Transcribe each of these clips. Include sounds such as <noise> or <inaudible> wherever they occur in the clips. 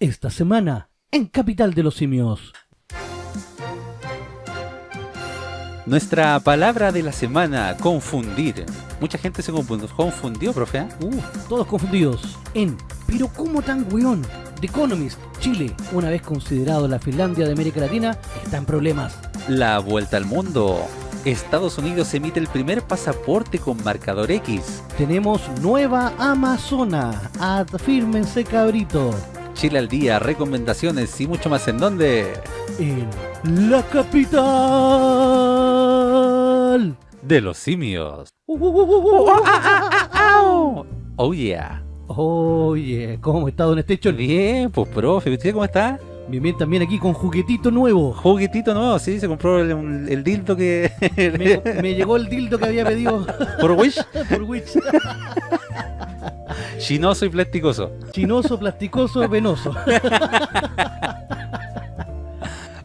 esta semana en Capital de los Simios. Nuestra palabra de la semana, confundir. Mucha gente se confundió, profe. ¿eh? Uh, todos confundidos en Pero cómo tan weón? The Economist, Chile, una vez considerado la Finlandia de América Latina, está en problemas. La vuelta al mundo. Estados Unidos emite el primer pasaporte con marcador X. Tenemos nueva Amazona. Afírmense cabrito. Chile al día, recomendaciones y mucho más en donde. En la capital de los simios. Uh, uh, uh, oh yeah. Oye, ¿cómo está Don Estecho? Bien, pues profe, ¿usted cómo está? Bien, bien, también aquí con juguetito nuevo. Juguetito nuevo, sí, se compró el, dildo que... <laughs> me, llegó el dildo que había pedido. ¿Por Wish? <laughs> Por Wish. <laughs> Chinoso y plasticoso. Chinoso, plasticoso, venoso. <laughs>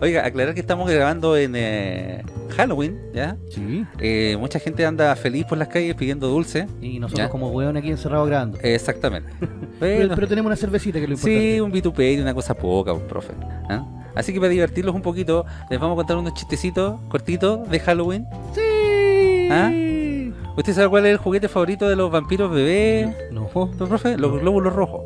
Oiga, aclarar que estamos grabando en eh, Halloween, ¿ya? Sí. Eh, mucha gente anda feliz por las calles pidiendo dulce. Y nosotros como hueón aquí encerrados grabando. Exactamente. <laughs> pero, tenemos una cervecita que lo importante. Sí, un vituperio, una cosa poca, un profe. ¿ah? Así que para divertirlos un poquito, les vamos a contar unos chistecitos cortitos de Halloween. Sí. ¿Ah? ¿Usted sabe cuál es el juguete favorito de los vampiros bebés? No. profe? Los glóbulos rojos.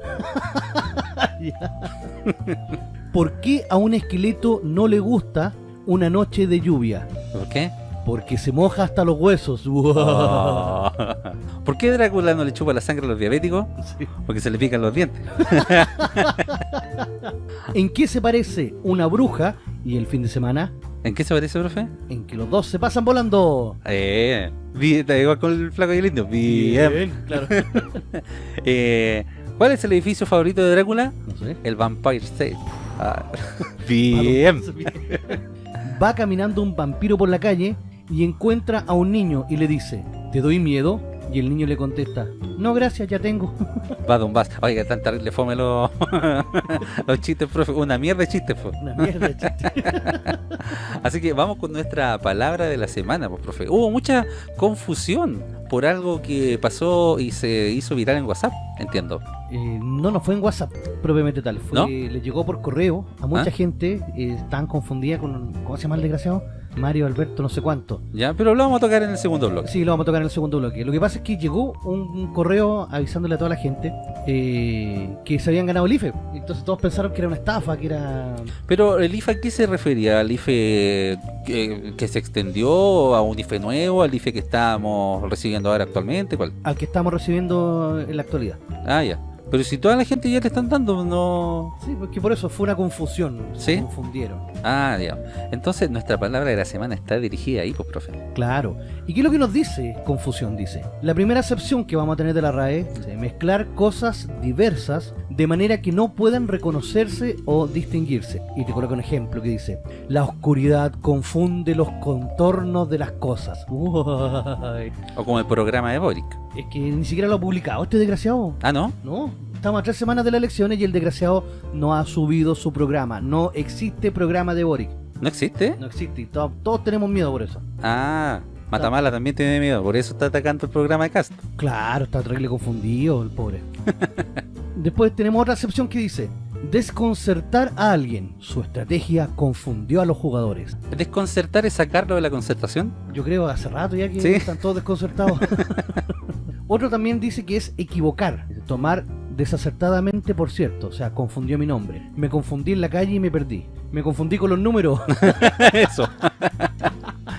<laughs> ¿Por qué a un esqueleto no le gusta una noche de lluvia? ¿Por qué? Porque se moja hasta los huesos. <laughs> Oh. ¿Por qué Drácula no le chupa la sangre a los diabéticos? Porque se le pican los dientes. <laughs> ¿En qué se parece una bruja y el fin de semana? ¿En qué se parece, profe? En que los dos se pasan volando. Eh, está igual con el flaco y el indio. Bien, claro. <laughs> eh, ¿Cuál es el edificio favorito de Drácula? No sé. El Vampire State. Ah, <laughs> bien. Va caminando un vampiro por la calle y encuentra a un niño y le dice, ¿te doy miedo? Y el niño le contesta, no gracias, ya tengo. <laughs> Va Don Bas, oiga, tan terrible fome los, <laughs> los chistes, profe. Una mierda de chistes, fue. Una mierda de chistes. <laughs> Así que vamos con nuestra palabra de la semana, pues, profe. Hubo mucha confusión por algo que pasó y se hizo viral en WhatsApp, entiendo. Eh, no, no fue en WhatsApp propiamente tal. Fue, Le llegó por correo a mucha ¿Ah? gente, eh, estaban confundida con, ¿cómo se llama el desgraciado? Mario Alberto no sé cuánto. Ya, pero lo vamos a tocar en el segundo bloque. Sí, lo vamos a tocar en el segundo bloque. Lo que pasa es que llegó un, correo avisándole a toda la gente eh, que se habían ganado el IFE. Entonces todos pensaron que era una estafa, que era... Pero el IFE, ¿a qué se refería? ¿Al IFE que, que se extendió? ¿A un IFE nuevo? ¿Al IFE que estamos recibiendo ahora actualmente? ¿Cuál? Al que estamos recibiendo en la actualidad. Ah, ya. Pero si toda la gente ya te están dando, no... Sí, porque por eso fue una confusión. ¿Sí? Se confundieron. Ah, ya. Entonces nuestra palabra de la semana está dirigida ahí, pues, profe. Claro. ¿Y qué es lo que nos dice confusión? Dice, la primera acepción que vamos a tener de la RAE es mezclar cosas diversas de manera que no puedan reconocerse o distinguirse. Y te coloco un ejemplo que dice, la oscuridad confunde los contornos de las cosas. <laughs> O como el programa de Boric. Es que ni siquiera lo ha publicado este desgraciado. Ah, ¿no? No, estamos a tres semanas de las elecciones y el desgraciado no ha subido su programa. No existe programa de Boric. ¿No existe? No existe. Todos, todos tenemos miedo por eso. Ah, Matamala también tiene miedo, por eso está atacando el programa de Castro. Claro, está terrible confundido el pobre. <laughs> Después tenemos otra excepción que dice, desconcertar a alguien. Su estrategia confundió a los jugadores. ¿Desconcertar es sacarlo de la concertación? Yo creo hace rato ya que están todos desconcertados. <laughs> Otro también dice que es equivocar, tomar desacertadamente por cierto, o sea, confundió mi nombre. Me confundí en la calle y me perdí. Me confundí con los números. <laughs> Eso.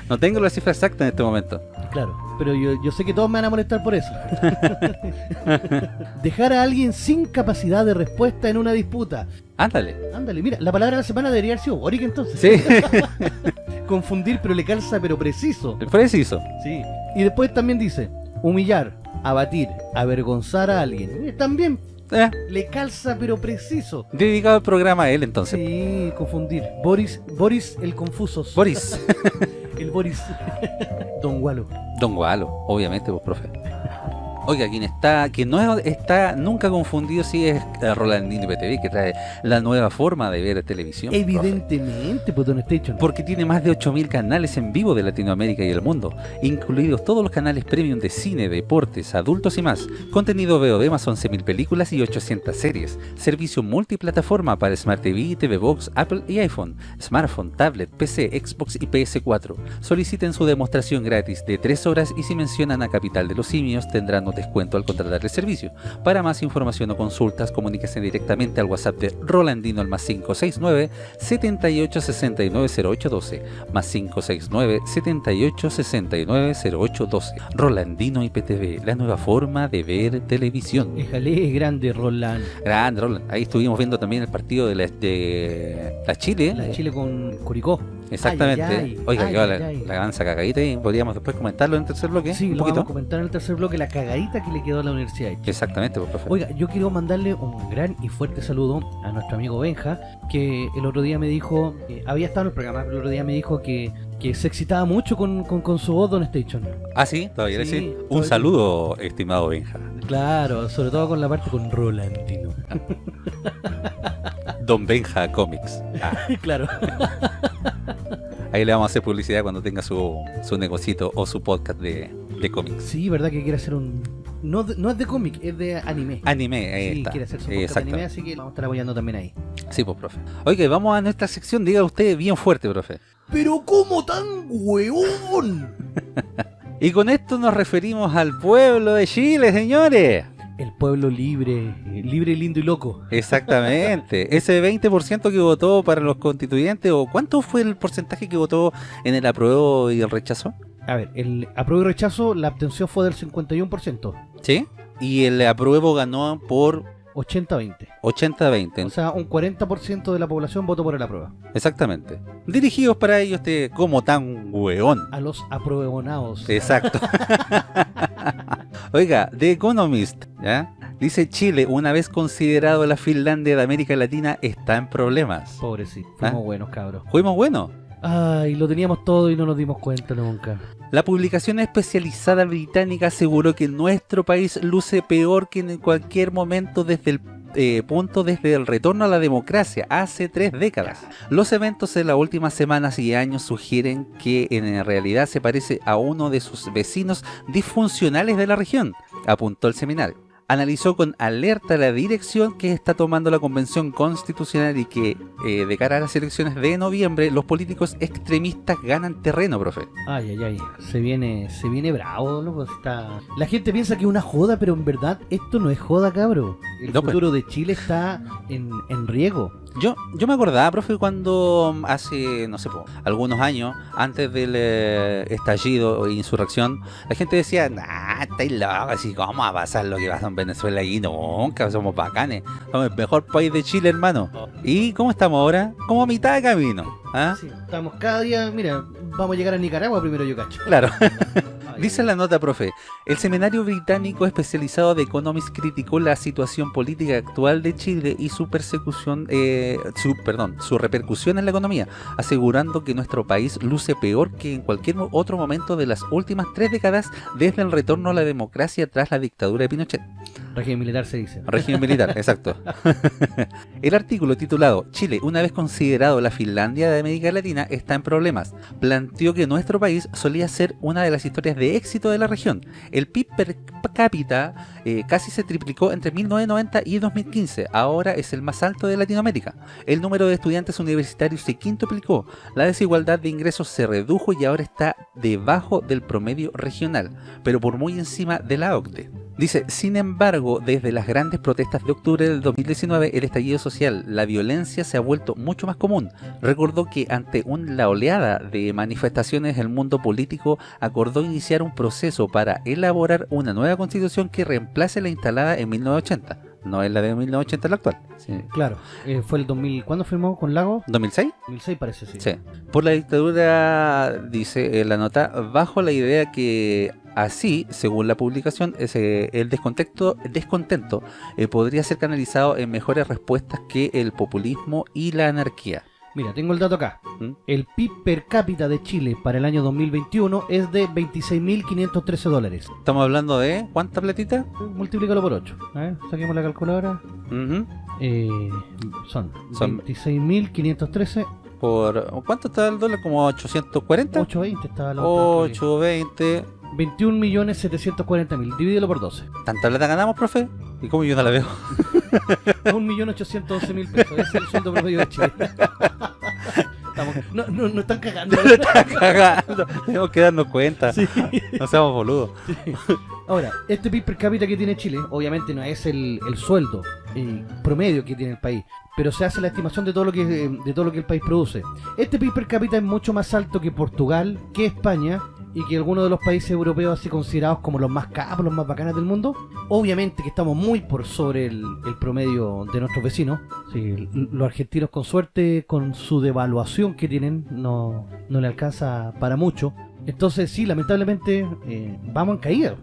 no tengo la cifra exacta en este momento. Claro, pero yo, sé que todos me van a molestar por eso. <laughs> Dejar a alguien sin capacidad de respuesta en una disputa. Ándale. Ándale, mira, la palabra de la semana debería haber sido Boric entonces. Sí. <laughs> Confundir, pero le calza, pero preciso. Preciso. Sí. Y después también dice, humillar, abatir, avergonzar a alguien. También eh. le calza pero preciso. Dedicado al programa a él entonces. Sí, confundir. Boris, Boris el confuso. Boris. <laughs> el Boris. <laughs> Don Gualo. Don Gualo, obviamente vos, profe. Oiga, quien está, que no está nunca confundido si es eh, Rolandino IPTV, que trae la nueva forma de ver televisión. Evidentemente, pues Don Station. Porque tiene más de 8.000 canales en vivo de Latinoamérica y el mundo, incluidos todos los canales premium de cine, deportes, adultos y más. Contenido VOD más 11.000 películas y 800 series. Servicio multiplataforma para Smart TV, TV Box, Apple y iPhone, smartphone, tablet, PC, Xbox y PS4. Soliciten su demostración gratis de 3 horas y si mencionan a Capital de los Simios tendrán descuento al contratar el servicio. Para más información o consultas, comuníquese directamente al WhatsApp de Rolandino al más 569 7869 0812 más 569 7869 0812 Rolandino IPTV, la nueva forma de ver televisión. Déjale, grande Roland. Grande Roland. Ahí estuvimos viendo también el partido de la, de la Chile. La Chile con Curicó. Exactamente. Oiga, que la, la cagadita y podríamos después comentarlo en el tercer bloque. Sí, lo vamos a comentar en el tercer bloque, la cagadita que le quedó a la universidad. Exactamente, pues, profe. Oiga, yo quiero mandarle un gran y fuerte saludo a nuestro amigo Benja, que el otro día me dijo, eh, había estado en el programa, pero el otro día me dijo que, que se excitaba mucho con, con, su voz, Don Station. Ah, sí, todavía sí, Un saludo, estimado Benja. Claro, sobre todo con la parte con Rolandino. <laughs> Don Benja Comics. Ah. <laughs> claro. Ahí le vamos a hacer publicidad cuando tenga su, su negocito o su podcast de, de cómics. Sí, verdad que quiere hacer un... No, no es de cómic, es de anime. Anime, ahí sí, quiere hacer su podcast de anime, así que vamos a estar apoyando también ahí. Sí, pues, profe. Oye, vamos a nuestra sección, diga usted bien fuerte, profe. ¡Pero cómo tan hueón! <laughs> y con esto nos referimos al pueblo de Chile, señores el pueblo libre, libre, lindo y loco. Exactamente. <laughs> Ese 20% que votó para los constituyentes, o ¿cuánto fue el porcentaje que votó en el apruebo y el rechazo? A ver, el apruebo y rechazo, la abstención fue del 51%. ¿Sí? Y el apruebo ganó por 80-20. 80-20. O sea, un 40% de la población votó por el apruebo. Exactamente. Dirigidos para ellos, este, como tan hueón. A los apruebonados. Exacto. <laughs> Oiga, The Economist, ¿ya? Dice Chile, una vez considerado la Finlandia de América Latina, está en problemas. Pobrecito, fuimos ¿Ah? buenos, cabros. Fuimos buenos. Ay, lo teníamos todo y no nos dimos cuenta nunca. La publicación especializada británica aseguró que nuestro país luce peor que en cualquier momento desde el eh, punto desde el retorno a la democracia hace tres décadas. Los eventos de las últimas semanas y años sugieren que en realidad se parece a uno de sus vecinos disfuncionales de la región, apuntó el seminario analizó con alerta la dirección que está tomando la Convención Constitucional y que eh, de cara a las elecciones de noviembre los políticos extremistas ganan terreno, profe. Ay, ay, ay, se viene, se viene bravo, loco. Está... La gente piensa que es una joda, pero en verdad esto no es joda, cabro. El pues. futuro de Chile está en, en riesgo. Yo, yo me acordaba, profe, cuando hace, no sé, algunos años, antes del eh, estallido e insurrección, la gente decía, nah, estáis locos, así, ¿cómo va a pasar lo que pasa en Venezuela y nunca? Somos bacanes, somos el mejor país de Chile, hermano. ¿Y cómo estamos ahora? Como a mitad de camino. ¿Ah? Sí, estamos cada día, mira, vamos a llegar a Nicaragua primero, yo cacho. Claro. <laughs> Dice la nota, profe, el seminario británico especializado de Economist criticó la situación política actual de Chile y su persecución, eh, su, perdón, su repercusión en la economía, asegurando que nuestro país luce peor que en cualquier otro momento de las últimas tres décadas desde el retorno a la democracia tras la dictadura de Pinochet. Régimen militar se dice. Régimen militar, <laughs> exacto. el artículo titulado Chile, una vez considerado la Finlandia de América Latina, está en problemas. Planteó que nuestro país solía ser una de las historias de éxito de la región. El PIB per cápita eh, casi se triplicó entre 1990 y 2015. Ahora es el más alto de Latinoamérica. El número de estudiantes universitarios se quintuplicó. La desigualdad de ingresos se redujo y ahora está debajo del promedio regional, pero por muy encima de la OCDE. Dice, sin embargo, desde las grandes protestas de octubre del 2019, el estallido social, la violencia se ha vuelto mucho más común. Recordó que ante la oleada de manifestaciones el mundo político acordó iniciar un proceso para elaborar una nueva constitución que reemplace la instalada en 1980. No es la de 1980 la actual. Claro, eh, fue el 2000, ¿cuándo firmó con Lago? ¿2006? 2006 parece, sí. Sí. Por la dictadura, dice la nota, bajo la idea que Así, según la publicación, ese, el descontento, descontento eh, podría ser canalizado en mejores respuestas que el populismo y la anarquía. Mira, tengo el dato acá. ¿Mm? El PIB per cápita de Chile para el año 2021 es de 26.513 dólares. Estamos hablando de ¿cuánta platita? Multiplícalo por 8. A ver, saquemos la calculadora. Eh, son, Son- 26.513, Por, ¿Cuánto está el dólar? ¿Como 840? 820 estaba la otra. 820. 21.740.000, divídelo por 12. ¿Tanta plata ganamos, profe? ¿Y cómo yo no la veo? <laughs> 1.812.000 pesos, ese es el sueldo promedio de Chile. <laughs> Estamos- no, no, no están cagando. Está cagando. Tenemos que darnos cuenta. Sí. No seamos boludos. Ahora, este PIB per cápita que tiene Chile, obviamente no es el, el sueldo eh, promedio que tiene el país, pero se hace la estimación de todo lo que de todo lo que el país produce. Este PIB per cápita es mucho más alto que Portugal, que España y que algunos de los países europeos así considerados como los más capos, los más bacanas del mundo. Obviamente que estamos muy por sobre el, el promedio de nuestros vecinos. Los argentinos con suerte, con su devaluación que tienen, no, no le alcanza para mucho. Entonces sí, lamentablemente eh, vamos en caída.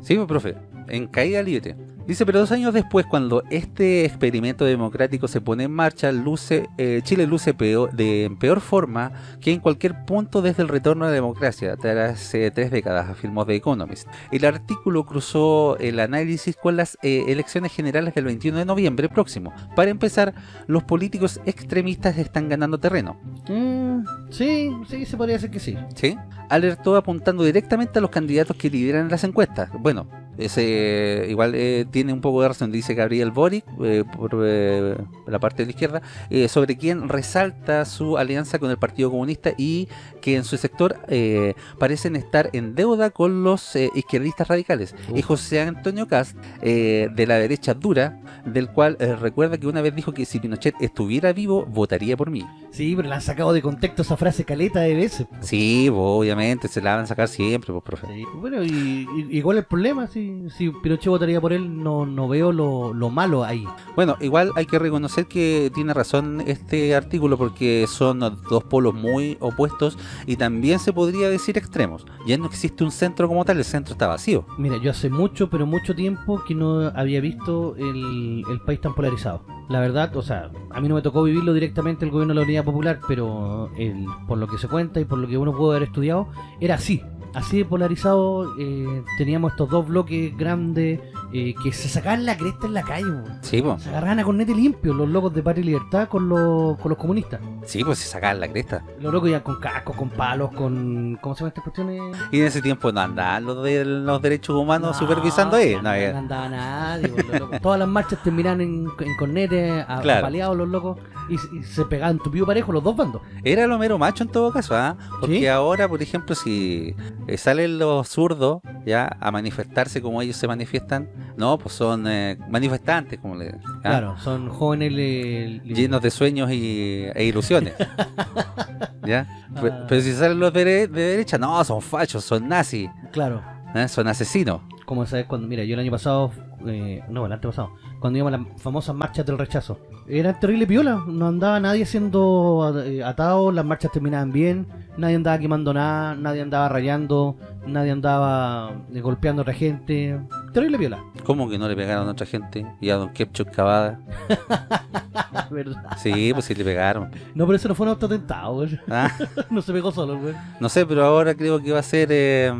Sí, pues, profe, en caída libre. Dice, pero dos años después, cuando este experimento democrático se pone en marcha, luce, eh, Chile luce peor, de en peor forma que en cualquier punto desde el retorno a la democracia, tras eh, tres décadas, afirmó The Economist. El artículo cruzó el análisis con las eh, elecciones generales del 21 de noviembre próximo. Para empezar, los políticos extremistas están ganando terreno. Mm, sí, sí, se podría decir que sí. ¿sí? Alertó apuntando directamente a los candidatos que lideran las encuestas. Bueno, ese igual eh, tiene un poco de razón, dice Gabriel Boric, eh, por eh, la parte de la izquierda, eh, sobre quien resalta su alianza con el Partido Comunista y que en su sector eh, parecen estar en deuda con los eh, izquierdistas radicales. Y José Antonio Cast, eh, de la derecha dura, del cual recuerda que una vez dijo que si Pinochet estuviera vivo, votaría por mí. Sí, pero le han sacado de contexto esa frase caleta de veces. po. Sí, obviamente, se la van a sacar siempre, pues, profe. Sí, Bueno, y, y- igual el problema, si, si Pinochet votaría por él, no, no veo lo, lo malo ahí. Bueno, igual hay que reconocer que tiene razón este artículo porque son dos polos muy opuestos y también se podría decir extremos. Ya no existe un centro como tal, el centro está vacío. Mira, yo hace mucho, pero mucho tiempo que no había visto el, el país tan polarizado. La verdad, o sea, a mí no me tocó vivirlo directamente el gobierno de la Unidad Popular, pero el- por lo que se cuenta y por lo que uno pudo haber estudiado, era así. Así de polarizado, eh, teníamos estos dos bloques grandes eh, que se sacaban la cresta en la calle. Sí, se agarraban a cornete limpio los locos de Patria y Libertad con los, con los comunistas. sí, pues se sacaban la cresta. Los locos iban con cascos, con palos, con... ¿Cómo se llaman estas cuestiones? Y en ese tiempo no andaban los de los derechos humanos No, supervisando ahí. no, No, no andaba nadie, los locos. Todas las marchas terminaban en, en cornete, a- Claro. apaleados los locos, y, y se pegaban tupido parejo los dos bandos. Era lo mero macho en todo caso, ¿ah? Porque ¿Sí? ahora, por ejemplo, si eh, salen los zurdos ya a manifestarse como ellos se manifiestan, no, pues son eh, manifestantes, como le ¿ah? Claro, son jóvenes le- le- llenos de sueños y, e ilusiones. <laughs> ¿Ya? Ah. Pero si salen los de, de derecha, no, son fachos, son nazis, Claro, ¿eh? son asesinos. como sabes cuando, mira, yo el año pasado, eh, no, el antepasado, cuando íbamos a las famosas marchas del rechazo, era terrible piola, no andaba nadie siendo eh, atado, las marchas terminaban bien, nadie andaba quemando nada, nadie andaba rayando, nadie andaba eh, golpeando a otra gente, terrible. ¿Cómo que no le pegaron a otra gente? Y a Don Kepchuk Cavada. <laughs> ¿Verdad? Sí, pues sí le pegaron. No, pero eso no fue un autoatentado, güey. Ah, <laughs> no se pegó solo, güey. no sé, pero ahora creo que va a ser eh,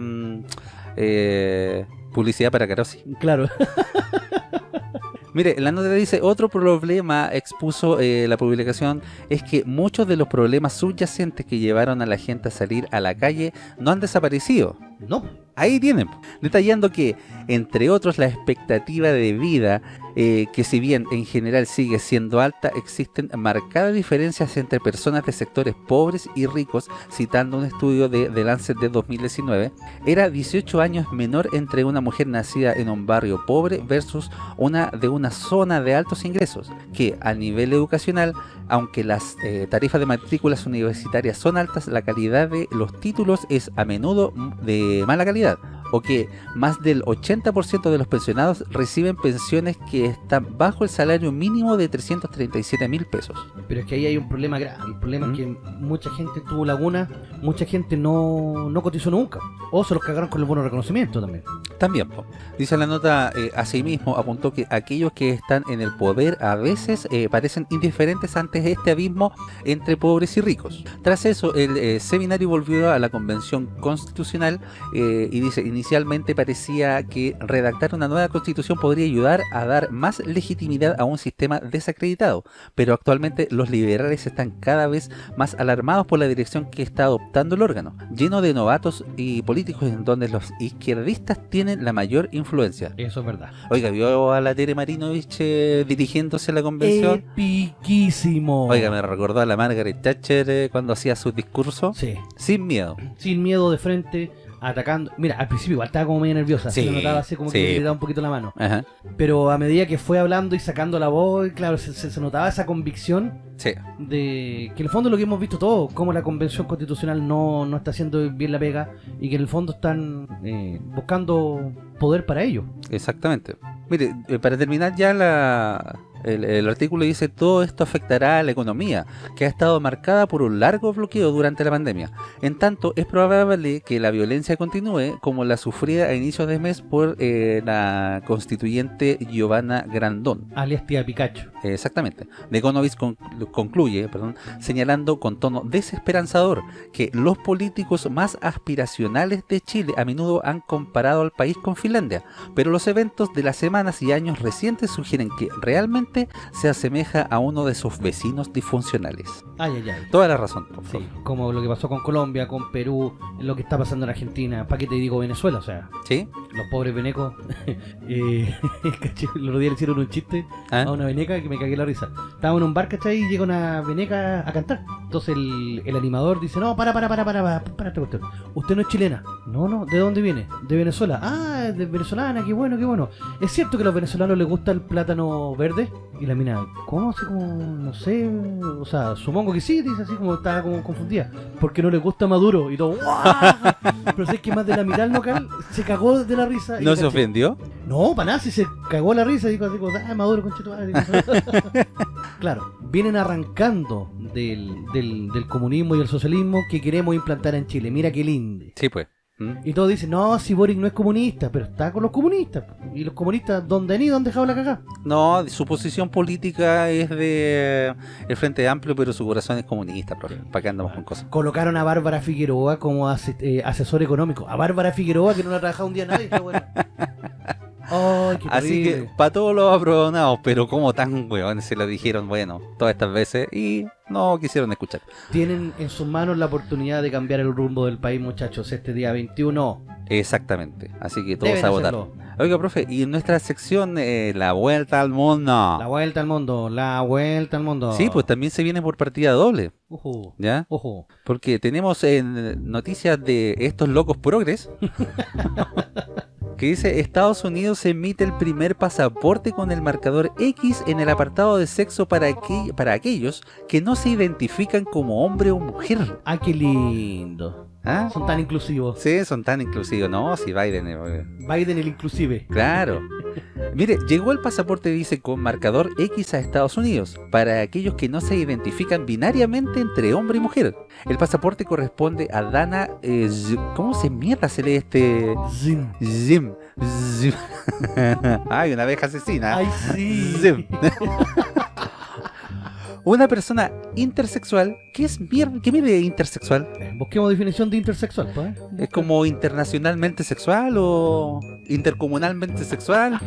eh, publicidad para Carosi. Claro. <laughs> Mire, la nota dice, otro problema expuso eh, la publicación es que muchos de los problemas subyacentes que llevaron a la gente a salir a la calle no han desaparecido. No, Ahí tienen, detallando que, entre otros, la expectativa de vida, eh, que si bien en general sigue siendo alta, existen marcadas diferencias entre personas de sectores pobres y ricos, citando un estudio de The Lancet de 2019, era 18 años menor entre una mujer nacida en un barrio pobre versus una de una zona de altos ingresos, que a nivel educacional, aunque las eh, tarifas de matrículas universitarias son altas, la calidad de los títulos es a menudo de mala calidad. O que más del 80% de los pensionados reciben pensiones que están bajo el salario mínimo de 337 mil pesos. Pero es que ahí hay un problema grave. El problema ¿Mm? es que mucha gente tuvo laguna, mucha gente no, no cotizó nunca. O se los cagaron con el bono de reconocimiento también. También, po. dice la nota, eh, asimismo apuntó que aquellos que están en el poder a veces eh, parecen indiferentes ante este abismo entre pobres y ricos. Tras eso, el eh, seminario volvió a la convención constitucional eh, y dice, inicialmente parecía que redactar una nueva constitución podría ayudar a dar más legitimidad a un sistema desacreditado, pero actualmente los liberales están cada vez más alarmados por la dirección que está adoptando el órgano, lleno de novatos y políticos en donde los izquierdistas tienen la mayor influencia. Eso es verdad. Oiga, ¿vio a la Tere Marinovich eh, dirigiéndose a la convención? Epiquísimo. Oiga, me recordó a la Margaret Thatcher eh, cuando hacía su discurso. Sí. Sin miedo. Sin miedo de frente, atacando. Mira, al principio igual estaba como medio nerviosa. Sí, se notaba así como sí. que le daba un poquito la mano. Ajá. Pero a medida que fue hablando y sacando la voz, claro, se, se- se notaba esa convicción Sí. de que en el fondo es lo que hemos visto todos, cómo la convención constitucional no, no está haciendo bien la pega y que en el fondo están eh, buscando poder para ello. Exactamente. Mire, eh, para terminar ya la, el, el artículo dice todo esto afectará a la economía, que ha estado marcada por un largo bloqueo durante la pandemia. En tanto, es probable que la violencia continúe como la sufrida a inicios de mes por eh, la constituyente Giovanna Grandón. Alias tía Pikachu. Exactamente. De Economist concluye perdón, señalando con tono desesperanzador que los políticos más aspiracionales de Chile a menudo han comparado al país con Finlandia, pero los eventos de las semanas y años recientes sugieren que realmente se asemeja a uno de sus vecinos disfuncionales. Ay, ay, ay. Toda la razón, Sí, como lo que pasó con Colombia, con Perú, lo que está pasando en Argentina. ¿Para qué te digo Venezuela? O sea, ¿Sí? los pobres venecos. <laughs> eh, <laughs> el otro día le hicieron un chiste ¿Ah? a una veneca que me cagué la risa. Estábamos en un bar, ¿cachai? Y llega una veneca a cantar. Entonces el, el animador dice, no, para, para, para, para, para, para cuestión. Usted no es chilena. No, no, ¿de dónde viene? De Venezuela. Ah, de venezolana, qué bueno, qué bueno. ¿Es cierto que a los venezolanos les gusta el plátano verde? Y la mina, ¿cómo? Así como, no sé, o sea, supongo que sí, dice así como estaba como confundida. Porque no les gusta Maduro. Y todo, ¡guau! <laughs> Pero es que más de la mitad del local se cagó de la risa. ¿No se caché- ofendió? no, para nada, si se cagó la risa, dijo así como, ah, Maduro, conchito <laughs> Claro, vienen arrancando del, del, del comunismo y el socialismo que queremos implantar en Chile. Mira qué lindo. Sí, pues. ¿Mm? Y todos dicen, no, si Boric no es comunista, pero está con los comunistas. Y los comunistas, ¿dónde han ido? ¿Han dejado la cagada? No, su posición política es de el Frente Amplio, pero su corazón es comunista, profe. ¿Para qué andamos con cosas? Colocaron a Bárbara Figueroa como ase- eh, asesor económico. A Bárbara Figueroa, que no la ha trabajado un día nadie. está bueno. <laughs> Qué Así que para todos los aprobados, pero como tan weones se lo dijeron, bueno, todas estas veces y no quisieron escuchar. Tienen en sus manos la oportunidad de cambiar el rumbo del país, muchachos, este día 21. Exactamente, así que todos Deben a votar. hacerlo. Oiga, profe, y en nuestra sección eh, La Vuelta al Mundo. La vuelta al mundo, la vuelta al mundo. Sí, pues también se viene por partida doble, Ojo, ¿ya? ojo. Porque tenemos en noticias de estos locos progres <laughs> que dice Estados Unidos emite el primer pasaporte con el marcador X en el apartado de sexo para, para aquellos que no se identifican como hombre o mujer. Ah, qué lindo. ¿Ah? Son tan inclusivos. Sí, son tan inclusivos, ¿no? Si Biden... eh, Biden el inclusive. Claro. Mire, llegó el pasaporte, dice, con marcador X a Estados Unidos, para aquellos que no se identifican binariamente entre hombre y mujer. El pasaporte corresponde a Dana... eh, ¿Cómo se mierda se lee este...? Zim. Zim. Zim. <laughs> Ay, una abeja asesina. Ay, sí. Zim. <laughs> Una persona intersexual, ¿qué es mierda? ¿Qué mide intersexual? Eh, Busquemos definición de intersexual, pues. ¿eh? ¿Es como internacionalmente sexual o intercomunalmente sexual?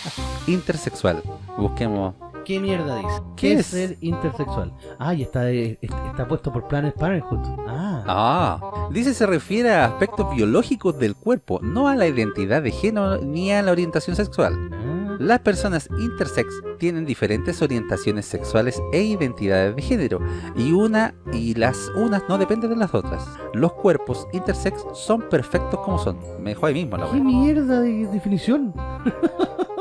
<laughs> Intersexual. Busquemos. ¿Qué mierda dice? ¿Qué ¿Qué es? es ser intersexual? Ah, y está, eh, está puesto por Planet Parenthood. Ah. Ah, dice se refiere a aspectos biológicos del cuerpo, no a la identidad de género ni a la orientación sexual. Ah. Las personas intersex tienen diferentes orientaciones sexuales e identidades de género, y una y las unas no dependen de las otras. Los cuerpos intersex son perfectos como son. Me dejó ahí mismo la ¿Qué mierda de definición?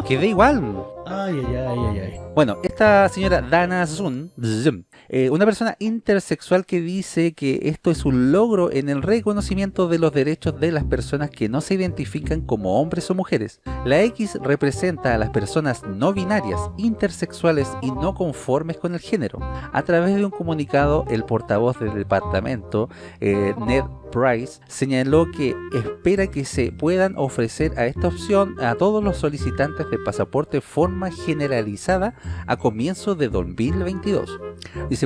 Quedé igual. Ay, ay, ay, ay, ay. Bueno, esta señora Dana Zun, Zum, eh, una persona intersexual que dice que esto es un logro en el reconocimiento de los derechos de las personas que no se identifican como hombres o mujeres. La X representa a las personas no binarias, intersexuales y no conformes con el género. A través de un comunicado, el portavoz del departamento, eh, Ned Price, señaló que espera que se puedan ofrecer a esta opción a todos los solicitantes de pasaporte forma generalizada a comienzo de 2022.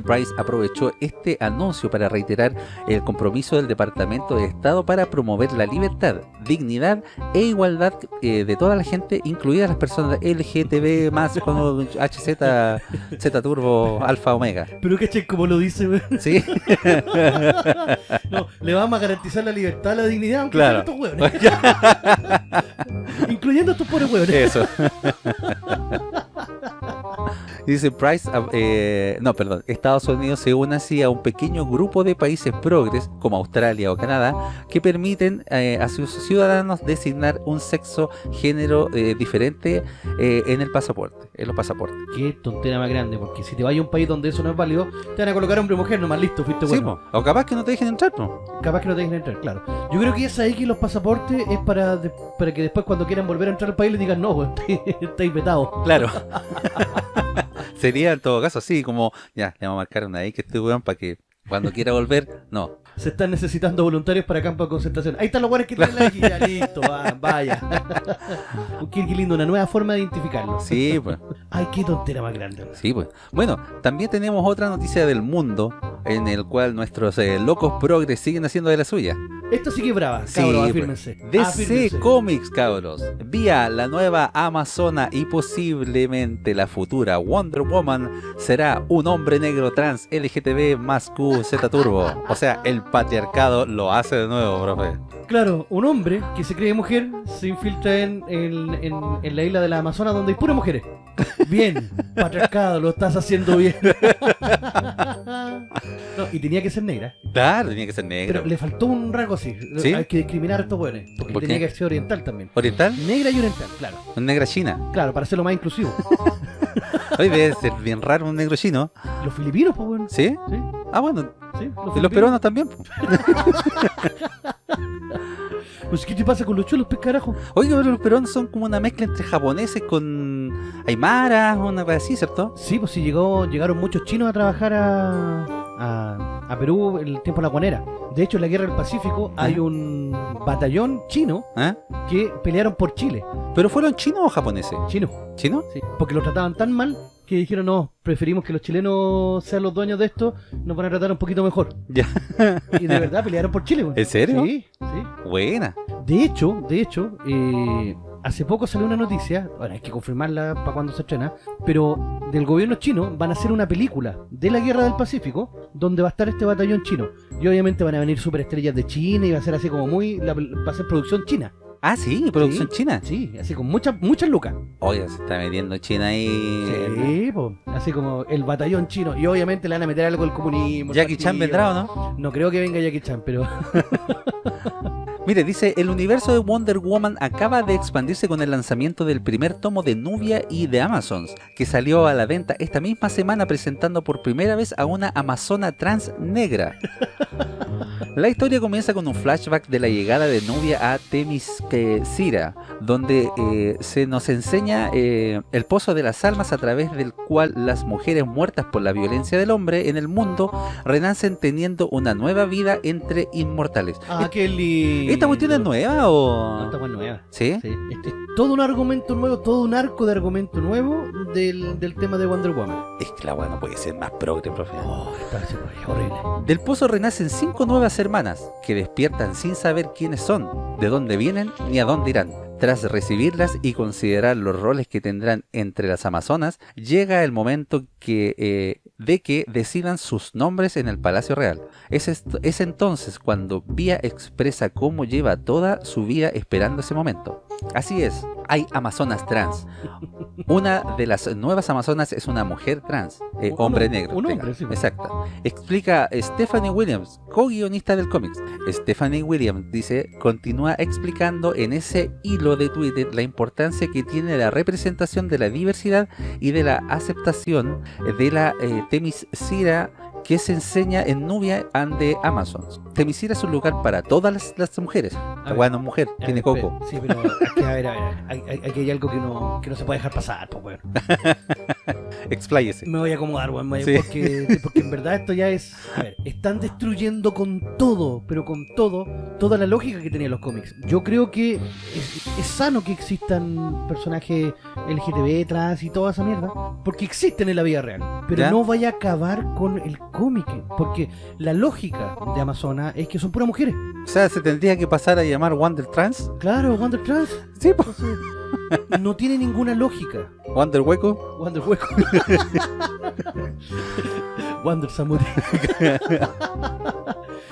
Price aprovechó este anuncio para reiterar el compromiso del Departamento de Estado para promover la libertad, dignidad e igualdad eh, de toda la gente, incluidas las personas LGTB más con HZ, Z Turbo, Alfa, Omega. Pero caché como lo dice. ¿Sí? <laughs> No, le vamos a garantizar la libertad, la dignidad, aunque Claro. estos hueones. <laughs> Incluyendo a estos pobres hueones. Eso. <laughs> <laughs> Dice Price, eh, no, perdón, Estados Unidos se une así a un pequeño grupo de países progres, como Australia o Canadá, que permiten eh, a sus ciudadanos designar un sexo, género eh, diferente eh, en el pasaporte, en los pasaportes. Qué tontera más grande, porque si te vas a un país donde eso no es válido, te van a colocar hombre o mujer, nomás listo, fuiste Sí, bueno. po. o capaz que no te dejen entrar, po. Capaz que no te dejen entrar, claro. Yo creo que esa X los pasaportes es para, de- para que después cuando quieran volver a entrar al país les digan no, <laughs> estáis vetados. Claro. <laughs> Sería en todo caso así, como, ya, le vamos a marcar una X a este weón para que cuando quiera volver, no. Se están necesitando voluntarios para campos de concentración. Ahí están los guares que tienen la ya listo, va, vaya. <laughs> qué, qué lindo, una nueva forma de identificarlo. Sí, pues. Ay, qué tontera más grande. Sí, pues. Bueno, también tenemos otra noticia del mundo en el cual nuestros eh, locos progres siguen haciendo de la suya. Esto sí que es brava, Sí, cabros, pues. afírmense. DC Afírmense. Comics, cabros. Vía la nueva Amazona y posiblemente la futura Wonder Woman será un hombre negro trans LGTB más Q Z Turbo. O sea, el patriarcado lo hace de nuevo, profe. Claro, un hombre que se cree mujer se infiltra en, en- en- en la isla de la Amazonas donde hay puras mujeres. Bien, <laughs> patriarcado, lo estás haciendo bien. <laughs> No, y tenía que ser negra. Claro, tenía que ser negro. Pero le faltó un rasgo así. ¿Sí? Hay que discriminar a estos buenos. Porque ¿Por tenía qué? que ser oriental también. ¿Oriental? Negra y oriental, claro. Un negra china. Claro, para hacerlo más inclusivo. <laughs> Hoy debe ser bien raro un negro chino. Los filipinos, pues bueno. ¿Sí? Sí, Ah, bueno. Sí. Y los filipinos. peruanos también. <laughs> Pues, ¿qué te pasa con los chulos, pues, carajo? Oiga, pero los peruanos son como una mezcla entre japoneses con aymaras, una cosa así, ¿cierto? Sí, pues sí, llegó, llegaron muchos chinos a trabajar a, a, a Perú en el tiempo de la guanera. De hecho, en la guerra del Pacífico hay un batallón chino ¿Ah? que pelearon por Chile. ¿Pero fueron chinos o japoneses? Chino, ¿Chinos? sí. Porque lo trataban tan mal que dijeron, no, preferimos que los chilenos sean los dueños de esto, nos van a tratar un poquito mejor. Ya. Y de verdad pelearon por Chile, güey. ¿En serio? Sí, sí. Buena. De hecho, de hecho, eh, hace poco salió una noticia, bueno, hay que confirmarla para cuando se estrena, pero del gobierno chino van a hacer una película de la guerra del Pacífico donde va a estar este batallón chino. Y obviamente van a venir superestrellas de China y va a ser así como muy, la- va a ser producción china. Ah, sí, producción Sí. china. Sí, así con muchas, muchas lucas. Oiga, se está metiendo China ahí. Sí, po, así como el batallón chino. Y obviamente le van a meter algo del comunismo. Jackie Chan vendrá o no? No creo que venga Jackie Chan, pero <laughs> Mire, dice, el universo de Wonder Woman acaba de expandirse con el lanzamiento del primer tomo de Nubia y de Amazons, que salió a la venta esta misma semana presentando por primera vez a una amazona trans negra. <laughs> La historia comienza con un flashback de la llegada de Nubia a Temiscira, donde eh, se nos enseña eh, el pozo de las almas a través del cual las mujeres muertas por la violencia del hombre en el mundo renacen teniendo una nueva vida entre inmortales. Ah, qué lindo. ¿Esta cuestión es nueva No, o...? esta cuestión es nueva. ¿Sí? Sí, este es todo un argumento nuevo, todo un arco de argumento nuevo del, del tema de Wonder Woman. Es que la weá no puede ser más progre, profe. Oh, está haciendo horrible. Del pozo renacen cinco nuevas hermanas que despiertan sin saber quiénes son, de dónde vienen ni a dónde irán. Tras recibirlas y considerar los roles que tendrán entre las amazonas, llega el momento que, eh, de que decidan sus nombres en el Palacio Real. Es, es entonces cuando Vía expresa cómo lleva toda su vida esperando ese momento. Así es, hay amazonas trans. Una de las nuevas amazonas es una mujer trans, eh, Un- hombre negro. un hombre, sí. Exacto. Explica Stephanie Williams, co-guionista del cómics. Stephanie Williams dice, continúa explicando en ese hilo de Twitter la importancia que tiene la representación de la diversidad y de la aceptación de la eh, Temiscira que se enseña en Nubia and the Amazons. Temiscira es un lugar para todas las, las mujeres. A La ver. weá no es mujer, A tiene ver, coco. espera, Sí, pero aquí, a ver, a ver, aquí hay algo que no, que no se puede dejar pasar, pues bueno. <laughs> Expláyese. Me voy a acomodar, weón, Sí. porque, porque en verdad esto ya es... A ver, están destruyendo con todo, pero con todo, toda la lógica que tenían los cómics. Yo creo que es, es sano que existan personajes LGTB, trans y toda esa mierda, porque existen en la vida real. Pero ¿Ya? no vaya a acabar con el cómic, porque la lógica de Amazona es que son puras mujeres. O sea, se tendría que pasar a llamar Wonder Trans. Claro, Wonder Trans. Sí, po. No tiene ninguna lógica. Wonder Hueco. Wonder Hueco. <laughs> Wonder Samurai.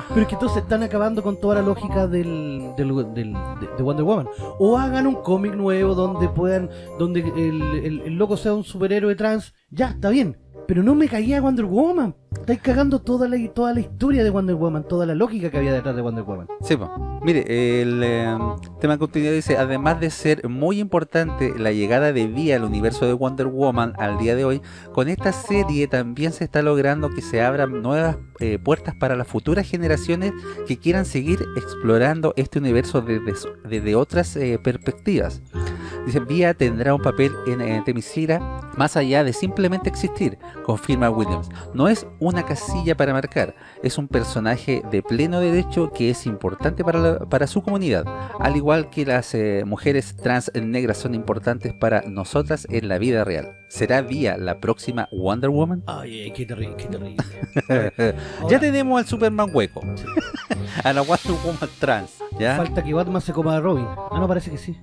Pero es que entonces están acabando con toda la lógica del, del- del- de, de Wonder Woman. O hagan un cómic nuevo donde puedan, donde el, el- el loco sea un superhéroe trans. Ya, está bien. Pero no me caía Wonder Woman. Estáis cagando toda la, toda la historia de Wonder Woman, toda la lógica que había detrás de Wonder Woman. Sí. Mire, el eh, tema de dice, además de ser muy importante la llegada de Vía al universo de Wonder Woman al día de hoy, con esta serie también se está logrando que se abran nuevas eh, puertas para las futuras generaciones que quieran seguir explorando este universo desde, desde otras eh, perspectivas. Dice, Vía tendrá un papel en, en Temiscira más allá de simplemente existir, confirma Williams. No es una casilla para marcar, es un personaje de pleno derecho que es importante para, la- para su comunidad, al igual que las eh, mujeres trans negras son importantes para nosotras en la vida real. ¿Será Vía la próxima Wonder Woman? <laughs> Ay, ay, qué terrible, qué terrible. <laughs> ya tenemos al Superman hueco, <laughs> a la Wonder Woman trans, ¿ya? Falta que Batman se coma a Robin. Ah, no, parece que sí.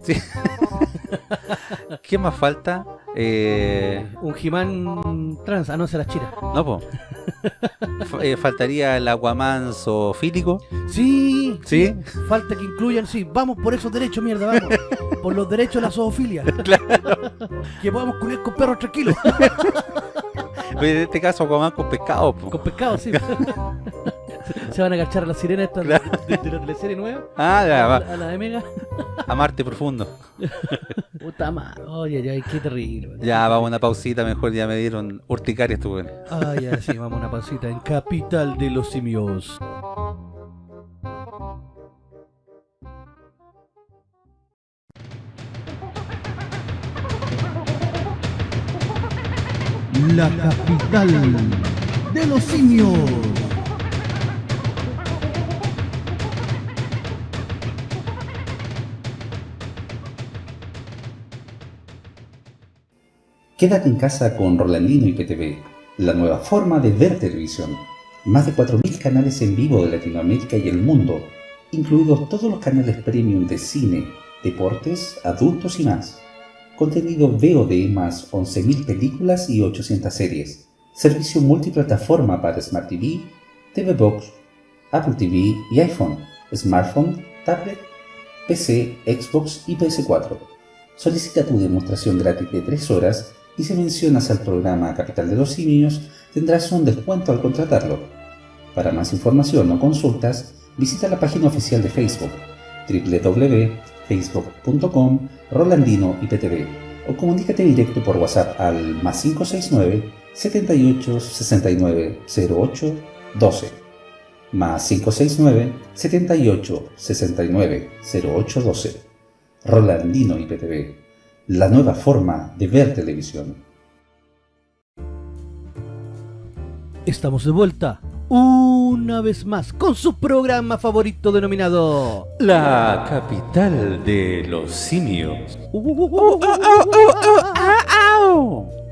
¿Qué más falta? Eh, Un He-Man trans. Ah, no, esa era Chira. no, po. Eh, faltaría el Aquaman zoofílico. Sí, ¿Sí? Falta que incluyan, sí, vamos por esos derechos, mierda, vamos. <laughs> por los derechos de la zoofilia. <laughs> Que podamos culiar con perros tranquilos. <laughs> En este caso Aquaman con pescado. po. con pescado, sí. <laughs> Se van a agachar a la sirena esta de, de- de la teleserie nueva. Ah, ya, a, va. la- a la de Mega. A Marte profundo. <laughs> Puta madre. Oye, ay, qué terrible. Ya, vamos a una pausita, mejor ya me dieron urticaria estuve. Ay, ya, sí, vamos a una pausita en Capital de los Simios. La capital de los simios. Quédate en casa con Rolandino y PTV, la nueva forma de ver televisión. Más de 4.000 canales en vivo de Latinoamérica y el mundo, incluidos todos los canales premium de cine, deportes, adultos y más. Contenido VOD más 11.000 películas y 800 series. Servicio multiplataforma para Smart TV, TV Box, Apple TV y iPhone, smartphone, tablet, PC, Xbox y PS4. Solicita tu demostración gratis de 3 horas y si mencionas al programa Capital de los Simios tendrás un descuento al contratarlo. Para más información o consultas, visita la página oficial de Facebook www.facebook.com Rolandino IPTV o comunícate directo por WhatsApp al más 569 78 69 08 12 más 569 78 69 08 12 Rolandino IPTV, la nueva forma de ver televisión. Estamos de vuelta una vez más con su programa favorito denominado La capital de los simios.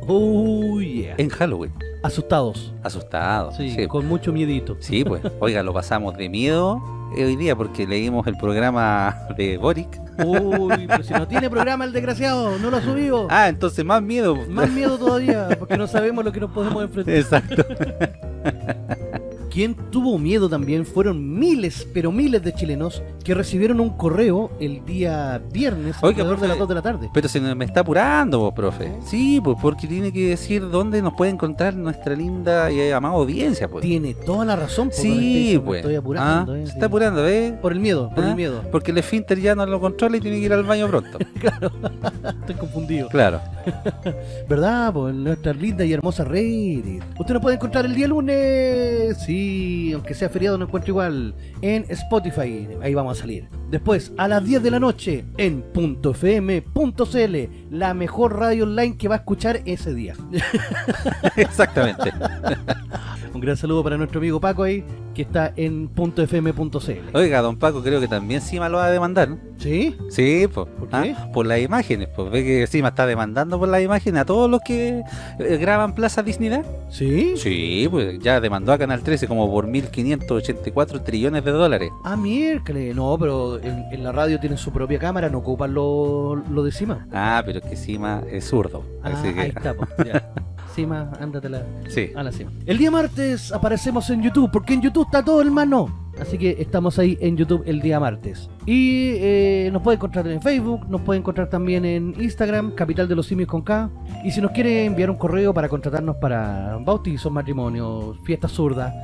Oh yeah. En Halloween. Asustados. Asustado. Sí, Sí, con mucho miedito. Sí, pues. Oiga, lo pasamos de miedo hoy día porque leímos el programa de Boric. Uy, pero si no tiene programa el desgraciado, no lo ha subido. Ah, entonces más miedo. Más miedo todavía, porque no sabemos lo que nos podemos enfrentar. Exacto. <laughs> Quien tuvo miedo también fueron miles, pero miles de chilenos que recibieron un correo el día viernes Oiga, alrededor de las 2 de la tarde. Pero se me está apurando, vos, profe. Sí, pues porque tiene que decir dónde nos puede encontrar nuestra linda y amada audiencia, pues. Tiene toda la razón. don Sí, pues. Estoy apurando. Ah, eh, se está apurando, ¿ves? Por el miedo, por Ah, el miedo. Porque el esfínter ya no lo controla y tiene que ir al baño pronto. <laughs> <laughs> Estoy confundido. claro. <laughs> ¿Verdad? Pues nuestra linda y hermosa Reddit. Usted nos puede encontrar el día lunes. Sí, aunque sea feriado, no encuentro igual. En Spotify. Ahí vamos a salir. Después, a las 10 de la noche, en .fm.cl. La mejor radio online que va a escuchar ese día. <laughs> Exactamente. <laughs> Un gran saludo para nuestro amigo Paco ahí, que está en .fm.cl. Oiga, don Paco, creo que también Cima lo va a demandar, ¿no? ¿Sí? Sí, pues. ¿Por ¿ah? qué? Por las imágenes, pues. Ve que Cima está demandando por las imágenes a todos los que eh, graban Plaza Disney. ¿Sí? Sí, pues ya demandó a Canal 13 como por 1.584 trillones de dólares. Ah, miércoles. No, pero en, en la radio tienen su propia cámara, no ocupan lo, lo de Cima. Ah, pero es que Cima es zurdo. Ah, Así que, ahí está. Ya. <laughs> Cima, ándatela. sí. a la cima. El día martes aparecemos en YouTube, porque en YouTube está todo, hermano. Así que estamos ahí en YouTube el día martes. Y eh, nos puede encontrar en Facebook, nos puede encontrar también en Instagram, Capital de los Simios con K. Y si nos quiere enviar un correo para contratarnos para bautizos, matrimonios, fiestas zurdas,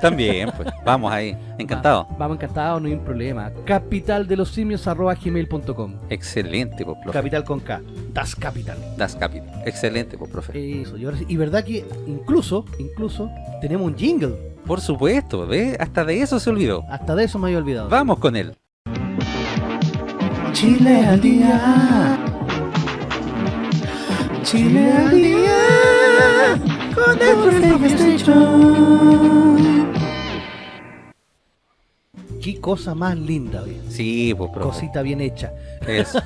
También, pues. <laughs> Vamos ahí. Encantado. va- vamos encantados, no hay un problema. Capital de los Simios arroba gmail.com. Excelente, pues, profe. Capital con K. Das Capital. Das Capital. Excelente, pues, profe. Eso, y, ahora sí- y verdad que incluso, incluso, tenemos un jingle. Por supuesto, ¿ves? Hasta de eso se olvidó. Hasta de eso me había olvidado. Vamos con él. Chile al día. Chile al día. Con el Qué cosa más linda, oye. Sí, pues, profe. Cosita bien hecha. Eso.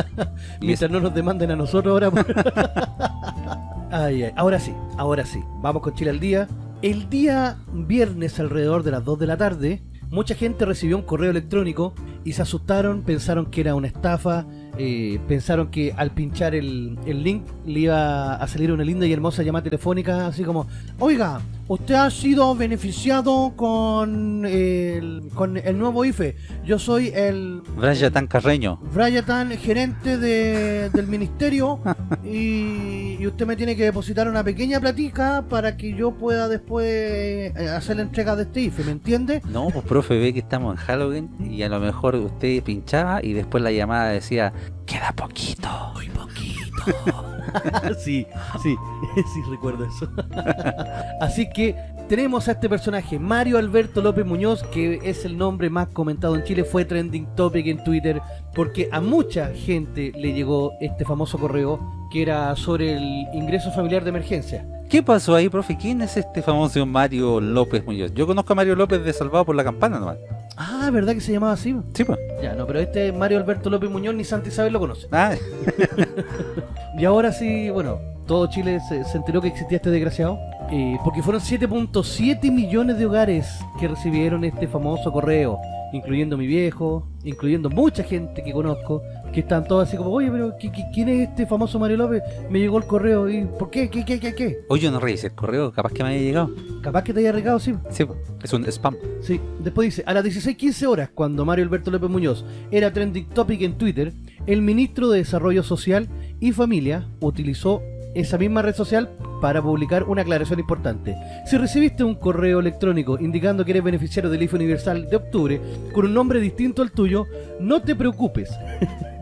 <laughs> Mientras no nos demanden a nosotros ahora. por- <laughs> ay, ay. Ahora sí, ahora sí. Vamos con Chile al día. El día viernes alrededor de las 2 de la tarde, mucha gente recibió un correo electrónico y se asustaron, pensaron que era una estafa, eh, pensaron que al pinchar el, el link le iba a salir una linda y hermosa llamada telefónica, así como, oiga, usted ha sido beneficiado con el, con el nuevo IFE. Yo soy el Brian Tan Carreño. Brian, gerente de- del ministerio, <laughs> y, y usted me tiene que depositar una pequeña platica para que yo pueda después eh, hacer la entrega de este IFE, ¿me entiende? No, pues profe, ve que estamos en Halloween y a lo mejor usted pinchaba y después la llamada decía, queda poquito. Muy poquito. <laughs> sí, sí, <laughs> sí recuerdo eso. <laughs> Así que tenemos a este personaje, Mario Alberto López Muñoz, que es el nombre más comentado en Chile, fue trending topic en Twitter, porque a mucha gente le llegó este famoso correo que era sobre el ingreso familiar de emergencia. ¿Qué pasó ahí, profe? ¿Quién es este famoso Mario López Muñoz? Yo conozco a Mario López de Salvado por la Campana nomás. Ah, ¿verdad que se llamaba así? Sí, pues. Ya, no, pero este Mario Alberto López Muñoz ni Santa Isabel lo conoce. Ah, <laughs> Y ahora sí, bueno, todo Chile se, se enteró que existía este desgraciado. eh, porque fueron 7.7 millones de hogares que recibieron este famoso correo. Incluyendo mi viejo, incluyendo mucha gente que conozco, que están todos así como, oye, pero ¿qui- qui- ¿quién es este famoso Mario López? Me llegó el correo y ¿por qué? ¿Qué, qué, qué, qué? yo no revisé el correo, capaz que me haya llegado. Capaz que te haya regado, sí. Sí, es un spam. Sí, después dice, a las 16.15 horas, cuando Mario Alberto López Muñoz era trending topic en Twitter, el ministro de Desarrollo Social y Familia utilizó esa misma red social para publicar una aclaración importante. Si recibiste un correo electrónico indicando que eres beneficiario del IFE Universal de octubre con un nombre distinto al tuyo, no te preocupes.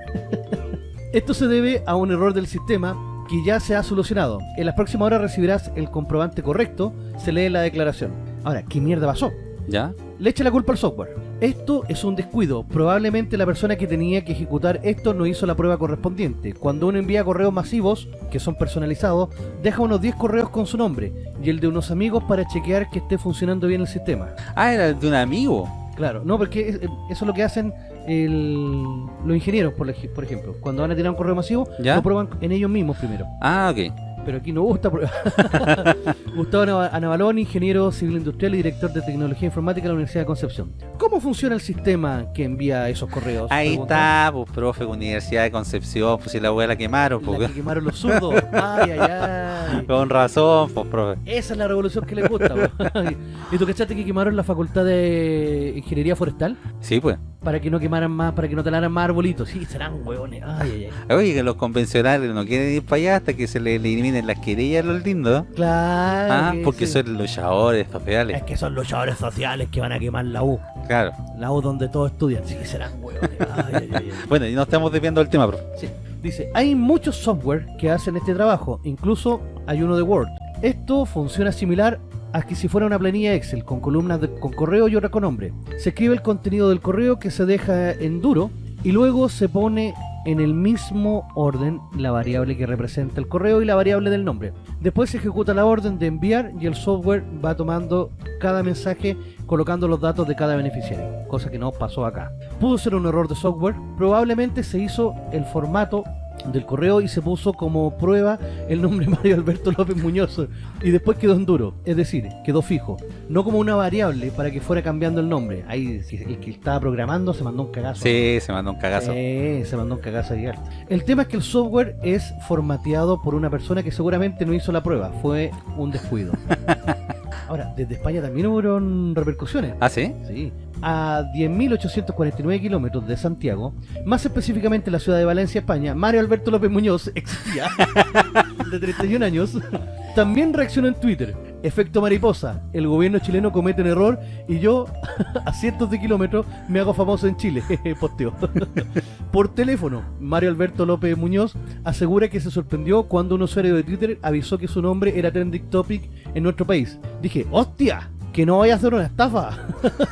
<laughs> Esto se debe a un error del sistema que ya se ha solucionado. En las próximas horas recibirás el comprobante correcto, se lee la declaración. Ahora, ¿qué mierda pasó? ¿Ya? Le echa la culpa al software. Esto es un descuido. Probablemente la persona que tenía que ejecutar esto no hizo la prueba correspondiente. Cuando uno envía correos masivos, que son personalizados, deja unos 10 correos con su nombre y el de unos amigos para chequear que esté funcionando bien el sistema. Ah, era de un amigo. Claro, no, porque es- eso es lo que hacen el- los ingenieros, por, ej- por ejemplo. Cuando van a tirar un correo masivo, ¿Ya? lo prueban en ellos mismos primero. Ah, ok. Pero aquí no gusta. <laughs> Gustavo Ana- Anabalón, ingeniero civil industrial y director de tecnología informática de la Universidad de Concepción. ¿Cómo funciona el sistema que envía esos correos? Ahí Pregunta. está, pues, profe, Universidad de Concepción, pues si la weá la quemaron, La pues. que quemaron los <laughs> zurdos. Ay, ay, ay. Con razón, pues, profe. Esa es la revolución que les gusta. <laughs> ¿Y tú cachaste que quemaron la facultad de ingeniería forestal? Sí, pues. Para que no quemaran más, para que no talaran más arbolitos. Sí, serán hueones. Ay, ay, ay. Oye, que los convencionales no quieren ir para allá hasta que se le eliminen las querellas a los lindos. Claro. Ah, que porque sí. son luchadores sociales. Es que son luchadores sociales que van a quemar la U. Claro. La U donde todos estudian. Sí, serán hueones. Ay, ay, ay. <laughs> Bueno, y no estamos desviando del tema, profe. Sí. Dice, hay muchos software que hacen este trabajo, incluso hay uno de Word. Esto funciona similar a que si fuera una planilla Excel con columnas de- con correo y otra con nombre. Se escribe el contenido del correo que se deja en duro y luego se pone en el mismo orden la variable que representa el correo y la variable del nombre. Después se ejecuta la orden de enviar y el software va tomando cada mensaje colocando los datos de cada beneficiario, cosa que no pasó acá. Pudo ser un error de software, probablemente se hizo el formato del correo y se puso como prueba el nombre Mario Alberto López Muñoz y después quedó en duro, es decir, quedó fijo, no como una variable para que fuera cambiando el nombre. Ahí el que estaba programando se mandó un cagazo. Sí, se mandó un cagazo. Sí, se mandó un cagazo alto. El tema es que el software es formateado por una persona que seguramente no hizo la prueba, fue un descuido. <laughs> Ahora, desde España también hubo repercusiones. ¿Ah, sí? Sí. A 10.849 kilómetros de Santiago, más específicamente en la ciudad de Valencia, España, Mario Alberto López Muñoz <laughs> existía, de 31 años, también reaccionó en Twitter. Efecto mariposa, el gobierno chileno comete un error y yo, <laughs> a cientos de kilómetros, me hago famoso en Chile, <laughs> posteo. Por teléfono, Mario Alberto López Muñoz asegura que se sorprendió cuando un usuario de Twitter avisó que su nombre era trending topic en nuestro país. Dije, ¡hostia! Que no vaya a ser una estafa.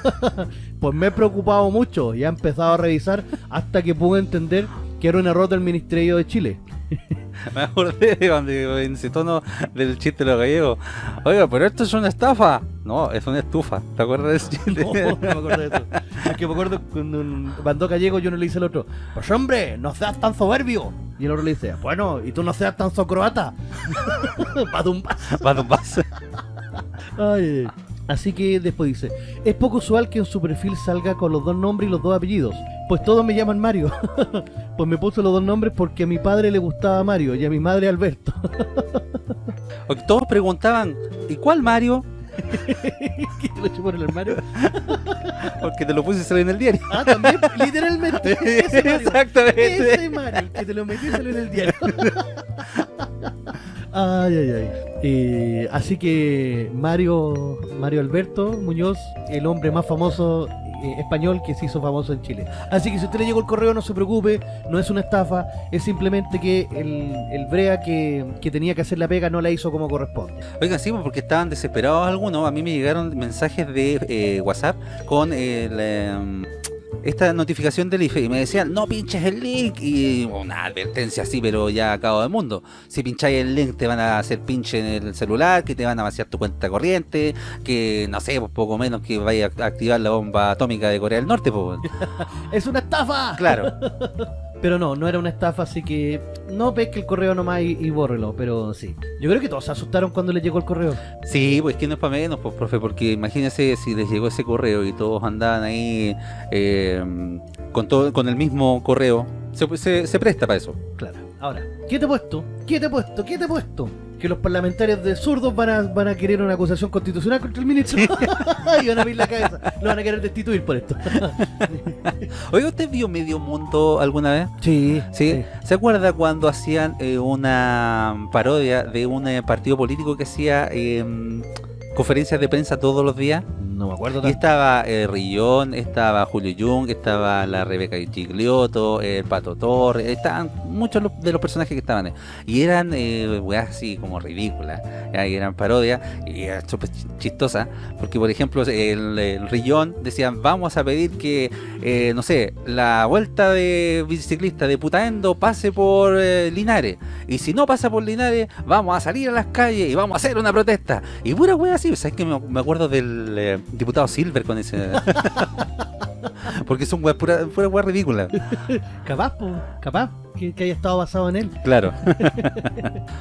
<laughs> pues me he preocupado mucho y he empezado a revisar hasta que pude entender que era un error del Ministerio de Chile. <laughs> Me acordé de cuando en ese tono del chiste de los gallegos. Oiga, pero esto es una estafa. No, es una estufa. ¿Te acuerdas de ese <laughs> chiste? No, no me acuerdo de eso. Es que me acuerdo cuando mandó gallego yo no le hice al otro, pues hombre, no seas tan soberbio. Y el otro le dice, bueno, y tú no seas tan socroata. De un vaso. Ay, ay. Así que después dice, es poco usual que en su perfil salga con los dos nombres y los dos apellidos. Pues todos me llaman Mario. <laughs> pues me puso los dos nombres porque a mi padre le gustaba Mario y a mi madre Alberto. Que Todos preguntaban, ¿y cuál Mario? <laughs> ¿Qué te lo echó por el armario? <laughs> Porque te lo puse salir en el diario. Ah, también, literalmente. Ese Mario. Exactamente. Ese Mario, el que te lo metí y salió en el diario. Ay, ay, ay. Eh, así que Mario, Mario Alberto Muñoz, el hombre más famoso eh, español que se hizo famoso en Chile. Así que si usted le llegó el correo, no se preocupe, no es una estafa, es simplemente que el, el Brea que, que tenía que hacer la pega no la hizo como corresponde. Oigan, sí, pues, porque estaban desesperados algunos. A mí me llegaron mensajes de eh, WhatsApp con el, esta notificación del IFE y me decían, no pinches el link. Y una advertencia así, pero ya acabo del mundo. Si pincháis el link, te van a hacer pinche en el celular, que te van a vaciar tu cuenta corriente, que no sé, pues poco menos que vaya a activar la bomba atómica de Corea del Norte, pues. <laughs> ¡Es una estafa! Claro. <laughs> Pero no, no era una estafa, así que no pesque el correo nomás y, y bórrelo, pero sí. Yo creo que todos se asustaron cuando les llegó el correo. Sí, pues que no es para menos, pues, profe, porque imagínense si les llegó ese correo y todos andaban ahí eh, con todo, con el mismo correo, se, se- se presta para eso. Claro. Ahora, ¿qué te he puesto? ¿Qué te he puesto? ¿Qué te he puesto? Que los parlamentarios de zurdos van a, van a querer una acusación constitucional contra el ministro. <laughs> y van a abrir la cabeza. Lo van a querer destituir por esto. <laughs> Oiga, ¿usted vio Medio Mundo alguna vez? sí, ¿Sí? ¿Se acuerda cuando hacían eh, una parodia de un eh, partido político que hacía eh, conferencias de prensa todos los días? No me acuerdo Y tanto. estaba eh, Rillón, estaba Julio Jung, estaba la Rebeca Giglioto, el Pato Torres, estaban muchos de los personajes que estaban ahí. Y eran eh, weas así como ridículas, ya, y eran parodias y era súper ch- chistosa, porque por ejemplo el, el Rillón decían vamos a pedir que, eh, no sé, la vuelta de biciclista de Putaendo pase por eh, Linares. Y si no pasa por Linares, vamos a salir a las calles y vamos a hacer una protesta. Y pura wea así, ¿sabes que me, acuerdo del eh, diputado Silver con ese... <laughs> Porque son weas pura, pura wea ridícula. Capaz, po, capaz que, que haya estado basado en él. Claro. <laughs>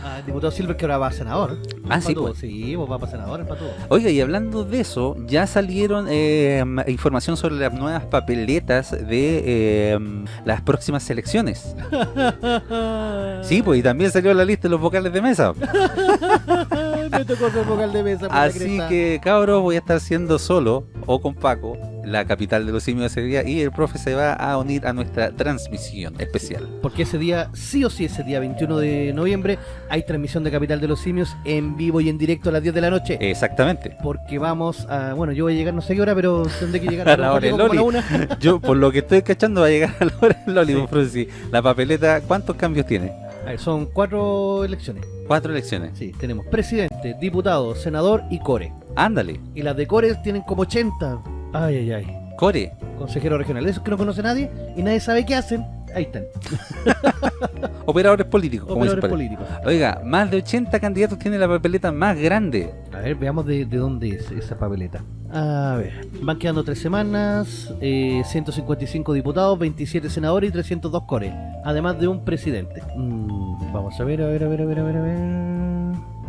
Ah, el diputado Silver que ahora va a senador. Ah, sí, pues. Sí, pues va para senador, el patudo. Oiga, y hablando de eso, ya salieron eh, información sobre las nuevas papeletas de eh, las próximas elecciones. <laughs> Sí, pues y también salió la lista de los vocales de mesa. <laughs> Me tocó ser vocal de mesa. Así que, cabros, voy a estar siendo solo o con Paco, la capital de los simios ese día, y el profe se va a unir a nuestra transmisión especial. Porque ese día, sí o sí, ese día 21 de noviembre, hay transmisión de Capital de los Simios en vivo y en directo a las 10 de la noche. Exactamente. Porque vamos a. Bueno, yo voy a llegar no sé qué hora, pero tendré que llegar <laughs> A la hora Loli. una. <laughs> Yo, por lo que estoy cachando, va a llegar a la hora del <laughs> Loli, Sí. sí. La papeleta, ¿cuántos cambios tiene? A ver, son cuatro elecciones. Cuatro elecciones. Sí, tenemos presidente, diputado, senador y core. Ándale. Y las de core tienen como 80. Ay, ay, ay. Core. Consejero regional. De esos que no conoce nadie y nadie sabe qué hacen. Ahí están. <laughs> Operadores políticos, como Operadores políticos. Oiga, más de 80 candidatos tiene la papeleta más grande. A ver, veamos de, de dónde es esa papeleta. A ver, van quedando tres semanas, eh, 155 diputados, 27 senadores y 302 core, además de un presidente. Mm, vamos a ver, a ver, a ver, a ver, a ver, a ver.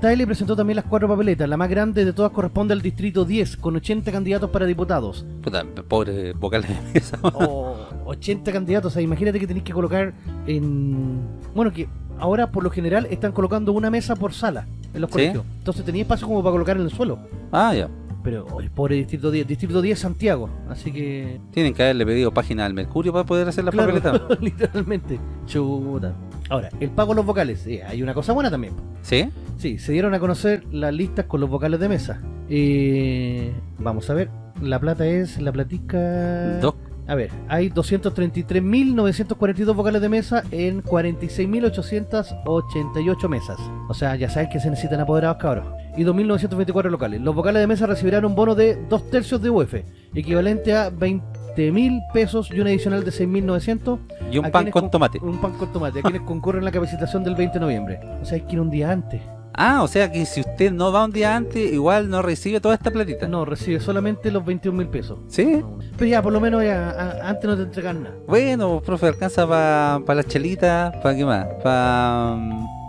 Taile presentó también las cuatro papeletas. La más grande de todas corresponde al distrito 10, con 80 candidatos para diputados. Puta, pobre vocales de mesa. <laughs> O 80 candidatos, o sea, imagínate que tenéis que colocar en... Bueno, que ahora por lo general están colocando una mesa por sala en los Sí. colegios. Entonces tenía espacio como para colocar en el suelo. Ah, ya. Pero el pobre Distrito 10, Distrito 10 Santiago, así que... Tienen que haberle pedido página al Mercurio para poder hacer la Claro, papeleta. <laughs> literalmente. Chuta. Ahora, el pago de los vocales, eh, hay una cosa buena también. ¿Sí? Sí, se dieron a conocer las listas con los vocales de mesa. Eh, vamos a ver, la plata es, la platica... Dos. A ver, hay 233.942 vocales de mesa en 46.888 mesas. O sea, ya sabes que se necesitan apoderados cabros. Y 2.924 locales. Los vocales de mesa recibirán un bono de 2 tercios de UF, equivalente a 20.000 pesos y un adicional de 6.900. Y un ¿A pan con tomate. Un pan con tomate, a quienes <laughs> concurren la capacitación del 20 de noviembre. O sea, hay que ir un día antes. Ah, o sea que si usted no va un día antes, igual no recibe toda esta platita. No, recibe solamente los 21 mil pesos. ¿Sí? Pero ya, por lo menos ya, a- antes no te entregan nada. Bueno, profe, alcanza para las chelitas, ¿para qué más? Para...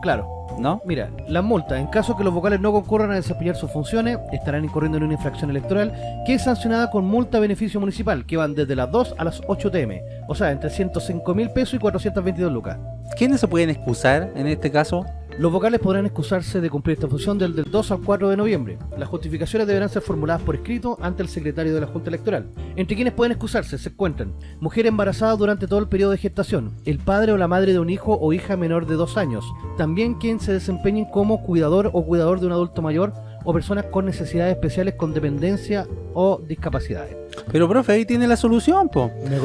Claro. ¿No? Mira, las multas, en caso que los vocales no concurran a desempeñar sus funciones, estarán incurriendo en una infracción electoral que es sancionada con multa a beneficio municipal, que van desde las 2 a las 8 TM. O sea, entre 105 mil pesos y 422 lucas. ¿Quiénes se pueden excusar en este caso? Los vocales podrán excusarse de cumplir esta función del, del 2 al 4 de noviembre. Las justificaciones deberán ser formuladas por escrito ante el secretario de la Junta Electoral. Entre quienes pueden excusarse se encuentran mujer embarazada durante todo el periodo de gestación, el padre o la madre de un hijo o hija menor de 2 años, también quien se desempeñen como cuidador o cuidador de un adulto mayor o personas con necesidades especiales con dependencia o discapacidades. Pero, profe, ahí tiene la solución, po. Me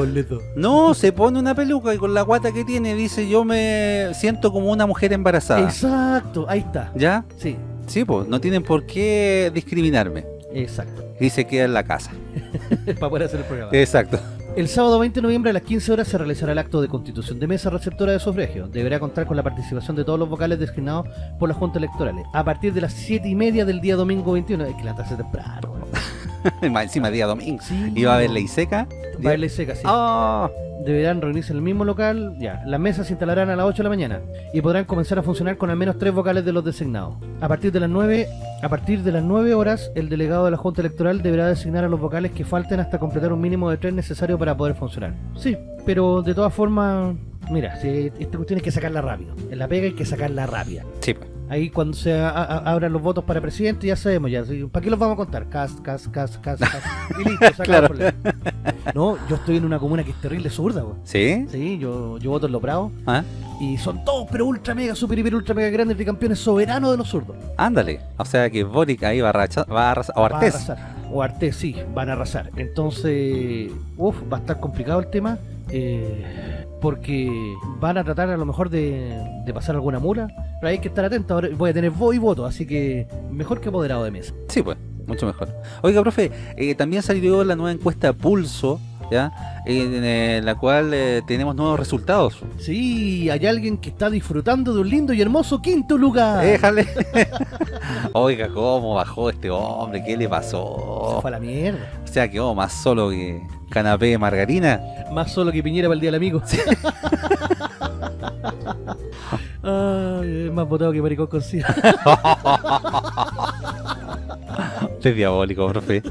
No, se pone una peluca y con la guata que tiene dice yo me siento como una mujer embarazada. Exacto, ahí está. ¿Ya? Sí, Sí, pues, no tienen por qué discriminarme. exacto. Y se queda en la casa. <laughs> Para poder hacer el programa. Exacto. El sábado 20 de noviembre a las 15 horas se realizará el acto de constitución de mesa receptora de sufragio. Deberá contar con la participación de todos los vocales designados por las juntas electorales. A partir de las 7 y media del día domingo 21. Hay que levantarse temprano. weón. <laughs> Más encima día domingo. Sí. Y va a haber ley seca. Baile seca, sí. Ah, Deberán reunirse en el mismo local. Ya. Las mesas se instalarán a las 8 de la mañana. Y podrán comenzar a funcionar con al menos tres vocales de los designados. A partir de las 9, a partir de las 9 horas, el delegado de la Junta Electoral deberá designar a los vocales que falten hasta completar un mínimo de tres necesarios para poder funcionar. Sí, pero de todas formas, mira, si esta cuestión hay que sacarla rápido. En la pega hay que sacarla rápida. sí, pues. Ahí cuando se a- a- abran los votos para presidente ya sabemos ya. ¿Para qué los vamos a contar? Cast, cast, cast, cast, cast. Y listo, se acabó Claro. el problema. No, yo estoy en una comuna que es terrible zurda, weón. ¿Sí? Sí, yo, yo voto en Los Bravos. Ah, Y son todos, pero ultra mega, super hiper ultra mega grandes campeones soberanos de los zurdos. ándale. O sea que Boric ahí va a, racha- va a arrasar. O a Artés. arrasar. O Artés, sí, van a arrasar. Entonces, uff, va a estar complicado el tema. Eh, porque van a tratar a lo mejor de, de pasar alguna mula. Pero hay que estar atentos. Ahora voy a tener voz y voto, así que mejor que apoderado de mesa. Sí, pues, mucho mejor. Oiga, profe, eh, también salió la nueva encuesta Pulso, ¿ya? En, eh, la cual eh, tenemos nuevos resultados. Sí, hay alguien que está disfrutando de un lindo y hermoso quinto lugar. Déjale. <laughs> <laughs> Oiga, cómo bajó este hombre, ¿qué le pasó? Se fue a la mierda. O sea, quedó más solo que canapé de margarina. Más solo que Piñera para el Día del Amigo. <laughs> Ay, es más votado que Maricón con. Usted es diabólico, profe.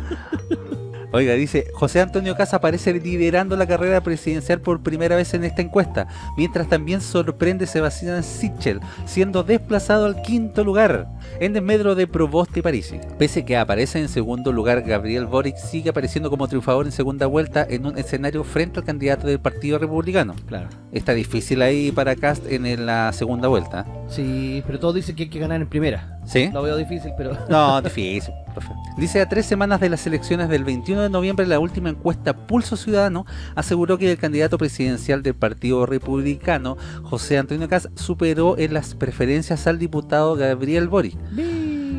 Oiga, dice, José Antonio Casa aparece liderando la carrera presidencial por primera vez en esta encuesta, mientras también sorprende Sebastián Sichel, siendo desplazado al quinto lugar, en desmedro de Provost y Parisi. Pese que aparece en segundo lugar, Gabriel Boric sigue apareciendo como triunfador en segunda vuelta en un escenario frente al candidato del Partido Republicano. Claro. Está difícil ahí para Cast en la segunda vuelta. Sí, pero todos dicen que hay que ganar en primera. ¿Sí? Lo veo difícil, pero... <laughs> No, difícil, profe. Dice, a tres semanas de las elecciones del 21 de noviembre, la última encuesta Pulso Ciudadano aseguró que el candidato presidencial del Partido Republicano, José Antonio Cas, superó en las preferencias al diputado Gabriel Boric.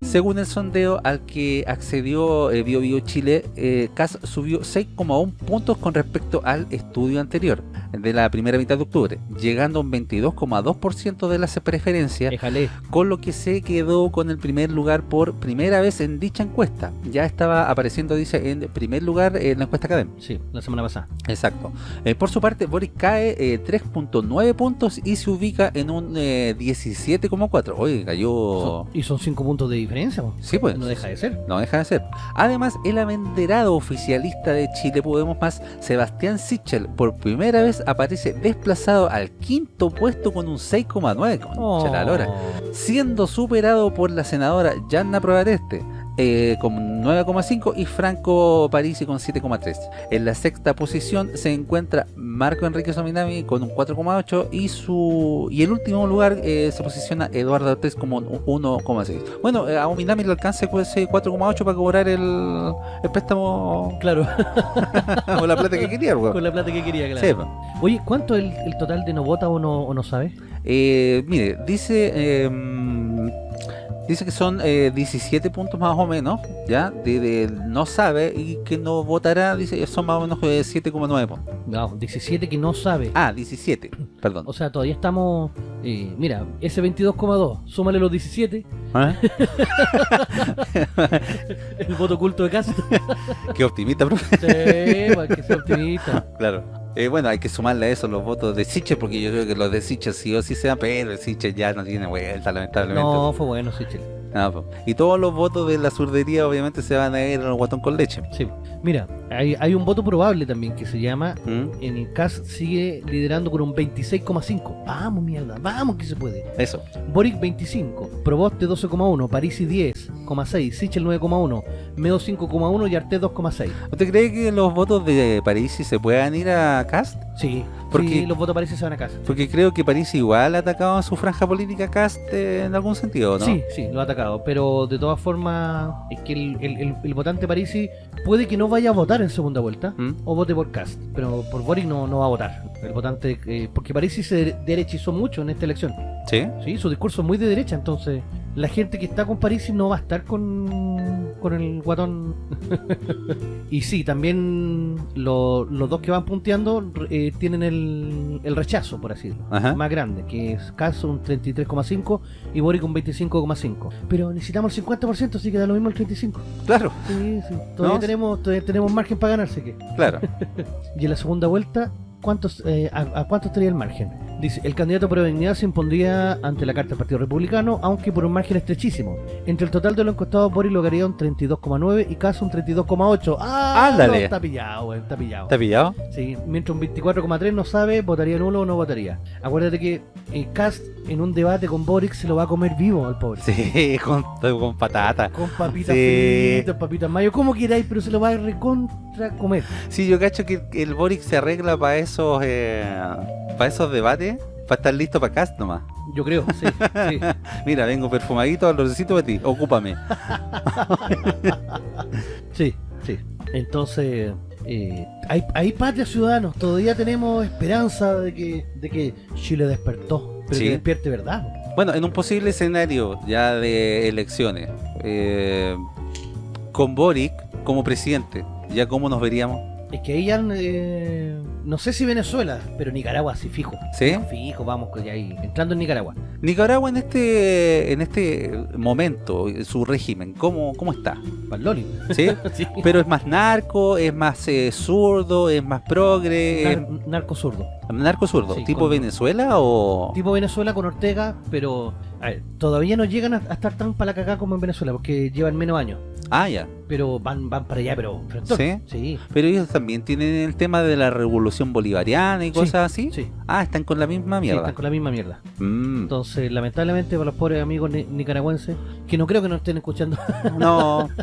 Según el sondeo al que accedió eh, Bio Bio Chile, eh, Cas subió 6,1 puntos con respecto al estudio anterior de la primera mitad de octubre, llegando a un 22,2% de las preferencias, Déjale. con lo que se quedó con el primer lugar por primera vez en dicha encuesta. Ya estaba apareciendo, dice, en primer lugar en la encuesta Academ. Sí, la semana pasada. Exacto. Eh, por su parte, Boris cae eh, 3.9 puntos y se ubica en un eh, 17,4. Oye, cayó... Son- y son 5 puntos de diferencia. Po. Sí, pues. No deja de ser. No deja de ser. Además, el abanderado oficialista de Chile Podemos Más, Sebastián Sichel, por primera vez aparece desplazado al quinto puesto con un 6,9. Concha la lora. Siendo superado por la senadora Yanna Probareste. Eh, con 9,5 y Franco Parisi con 7,3. En la sexta posición se encuentra Marco Enrique Sominami con un 4,8 y su y el último lugar eh, se posiciona Eduardo Ortiz como un 1,6. Bueno, eh, a Ominami le alcanza ese 4,8 para cobrar el, el préstamo Claro, <laughs> o la plata que quería. con la plata que quería, claro. Sí. Oye, ¿cuánto es el, el total de no vota o no, o no sabe? Eh, mire, dice mm, dice que son eh, 17 puntos más o menos, ya, de, de no sabe y que no votará, dice son más o menos eh, 7,9 puntos. No, 17 que no sabe. Ah, 17, <clears throat> perdón. O sea, todavía estamos... eh, mira, ese 22,2, súmale los 17, ¿Ah? <laughs> <laughs> el voto oculto de casa. Qué optimista, profe. sí, pues, que sea optimista. Claro. Eh, bueno, hay que sumarle a eso los votos de Siche, porque yo creo que los de Siche sí o sí se dan, pero el Siche ya no tiene vuelta, lamentablemente. No, fue bueno, sí, Chile. Ah, po. y todos los votos de la surdería obviamente se van a ir al guatón con leche. Sí. Mira, hay, hay un voto probable también que se llama ¿Mm? en el CAS sigue liderando con un 26,5. Vamos, mierda, vamos que se puede. Eso. Boric 25, Proboste 12,1, Parisi 10,6, Sichel 9,1, Medo 5,1 y Arte 2,6. ¿Usted cree que los votos de Parisi se puedan ir a Cast? Sí, Porque- sí, los votos Parisi se van a casa. Porque creo que Parisi igual ha atacado a su franja política Cast eh, en algún sentido, ¿no? Sí, sí, lo ha atacado, pero de todas formas es que el, el- el- el votante Parisi puede que no vaya a votar en segunda vuelta ¿Mm? o vote por Cast, pero por Boric no, no va a votar. El votante, eh, porque Parisi se derechizó mucho en esta elección. ¿Sí? Sí, su discurso es muy de derecha, entonces la gente que está con Parisi no va a estar con, con el guatón. <laughs> y sí, también lo- los dos que van punteando eh, tienen el, el rechazo, por así decirlo, Ajá. más grande, que es Caso un 33,5 y Boric un 25,5. Pero necesitamos el 50%, así que da lo mismo el 35. Claro, Sí, sí, todavía, No. tenemos, todavía tenemos margen para ganar, así que. claro. <laughs> Y en la segunda vuelta, ¿cuántos, eh, a, a cuánto estaría el margen? Dice, el candidato por dignidad se impondría ante la carta del Partido Republicano, aunque por un margen estrechísimo. Entre el total de los encuestados, Boris lograría un 32,9 y Caso un 32,8. ¡Ah! Ándale. no, está pillado, güey, está pillado. ¿Está pillado? Sí, mientras un 24,3 no sabe, votaría nulo o no votaría. Acuérdate que eh, Cast en un debate con Boric se lo va a comer vivo al pobre. Sí, <laughs> con, con patata. Con papitas Sí. fritas, papitas mayo, como queráis, pero se lo va a recontra comer. Sí, yo cacho que el Boric se arregla para esos eh, para esos debates, para estar listo para Cast nomás. Yo creo, sí, sí. <laughs> Mira, vengo perfumadito, lo necesito para ti, ocúpame. <laughs> Sí, sí. Entonces, eh, hay, hay patria ciudadanos, todavía tenemos esperanza de que, de que Chile despertó, pero Sí. que despierte verdad. Bueno, en un posible escenario ya de elecciones, eh, con Boric como presidente, ¿ya cómo nos veríamos? Es que ahí ya, eh, no sé si Venezuela, pero Nicaragua sí fijo. ¿Sí? Fijo, vamos, que ahí, entrando en Nicaragua. Nicaragua en este en este momento, su régimen, ¿cómo, cómo está? Paloli. ¿Sí? <laughs> sí. Pero es más narco, es más eh, zurdo, es más progre, es narco zurdo. narco zurdo, Sí, tipo con- Venezuela o... Tipo Venezuela con Ortega, pero a ver, todavía no llegan a, a estar tan para la cagada como en Venezuela, porque llevan menos años. Ah, ya. Pero van, van para allá, pero... ¿Sí? Sí. Pero ellos también tienen el tema de la revolución bolivariana y Sí, cosas así. Sí. Ah, están con la misma Sí, mierda. están con la misma mierda. Mm. Entonces, lamentablemente para los pobres amigos ni- nicaragüenses, que no creo que nos estén escuchando, No. <laughs>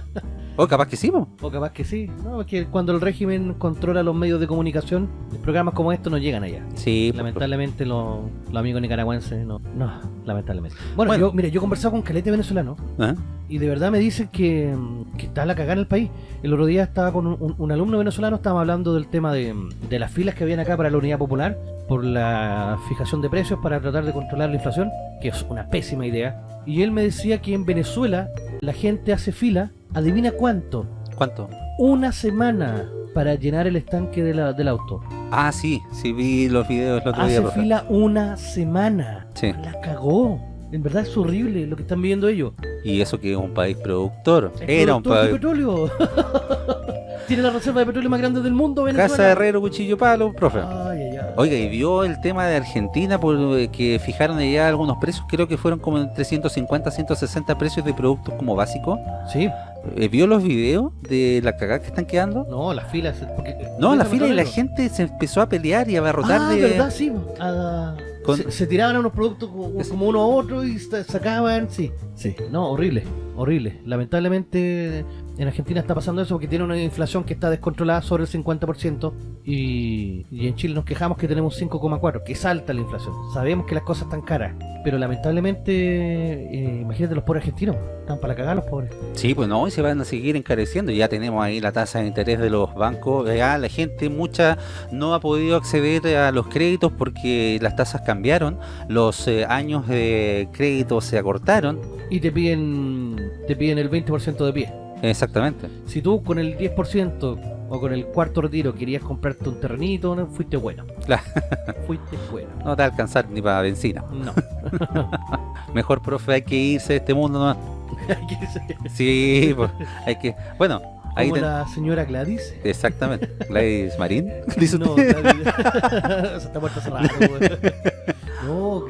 O capaz que sí, po. o capaz que sí, no, es que cuando el régimen controla los medios de comunicación, programas como estos no llegan allá. Sí, po. Lamentablemente los, los amigos nicaragüenses no, no, lamentablemente. Bueno, Bueno. yo, mire, yo he conversado con calete venezolano ¿Ah? y de verdad me dicen que, que está la cagada en el país. El otro día estaba con un, un- un alumno venezolano, estábamos hablando del tema de, de las filas que habían acá para la unidad popular por la fijación de precios para tratar de controlar la inflación, que es una pésima idea. Y él me decía que en Venezuela la gente hace fila, adivina cuánto, ¿Cuánto? una semana para llenar el estanque de la- del auto. Ah, sí, sí vi los videos el otro día. Hace profe. fila una semana. Sí. La cagó. En verdad es horrible lo que están viviendo ellos. Y eso que es un país productor. Es Era un productor de país... petróleo. <laughs> Tiene la reserva de petróleo más grande del mundo, Venezuela. Casa de Herrero, Cuchillo Palo, profe. Ay, ay, ay. Oiga, y vio el tema de Argentina por eh, que fijaron allá algunos precios, creo que fueron como entre 150 160 precios de productos como básicos. Sí, ¿Vio los videos de la cagada que están quedando? no, las filas. porque- No, la Déjame fila y la gente se empezó a pelear y a abarrotar Ah, de... verdad, sí. ah, Con- se, se tiraban a unos productos como, uno a otro y sa- sacaban, sí. Sí. No, horrible, horrible. Lamentablemente en Argentina está pasando eso porque tiene una inflación que está descontrolada sobre el 50% y, y en Chile nos quejamos que tenemos 5,4, que es alta la inflación. Sabemos que las cosas están caras, pero lamentablemente, eh, imagínate los pobres argentinos, están para cagar los pobres. Sí, pues no, y se van a seguir encareciendo. Ya tenemos ahí la tasa de interés de los bancos. Ya la gente, mucha, no ha podido acceder a los créditos porque las tasas cambiaron. Los eh, años de crédito se acortaron. Y te piden, te piden el 20% de pie. Exactamente. Si tú con el 10% o con el cuarto retiro querías comprarte un terrenito, no, fuiste bueno. Claro. <laughs> Fuiste bueno. No te va a alcanzar ni para benzina. No. <laughs> Mejor, profe, hay que irse de este mundo. ¿no? <laughs> Hay que ser Sí, pues, hay que... Bueno, ahí... Como ten- la señora Gladys. Exactamente. Gladys Marín. Dice No. Gladys. Se está muerta hace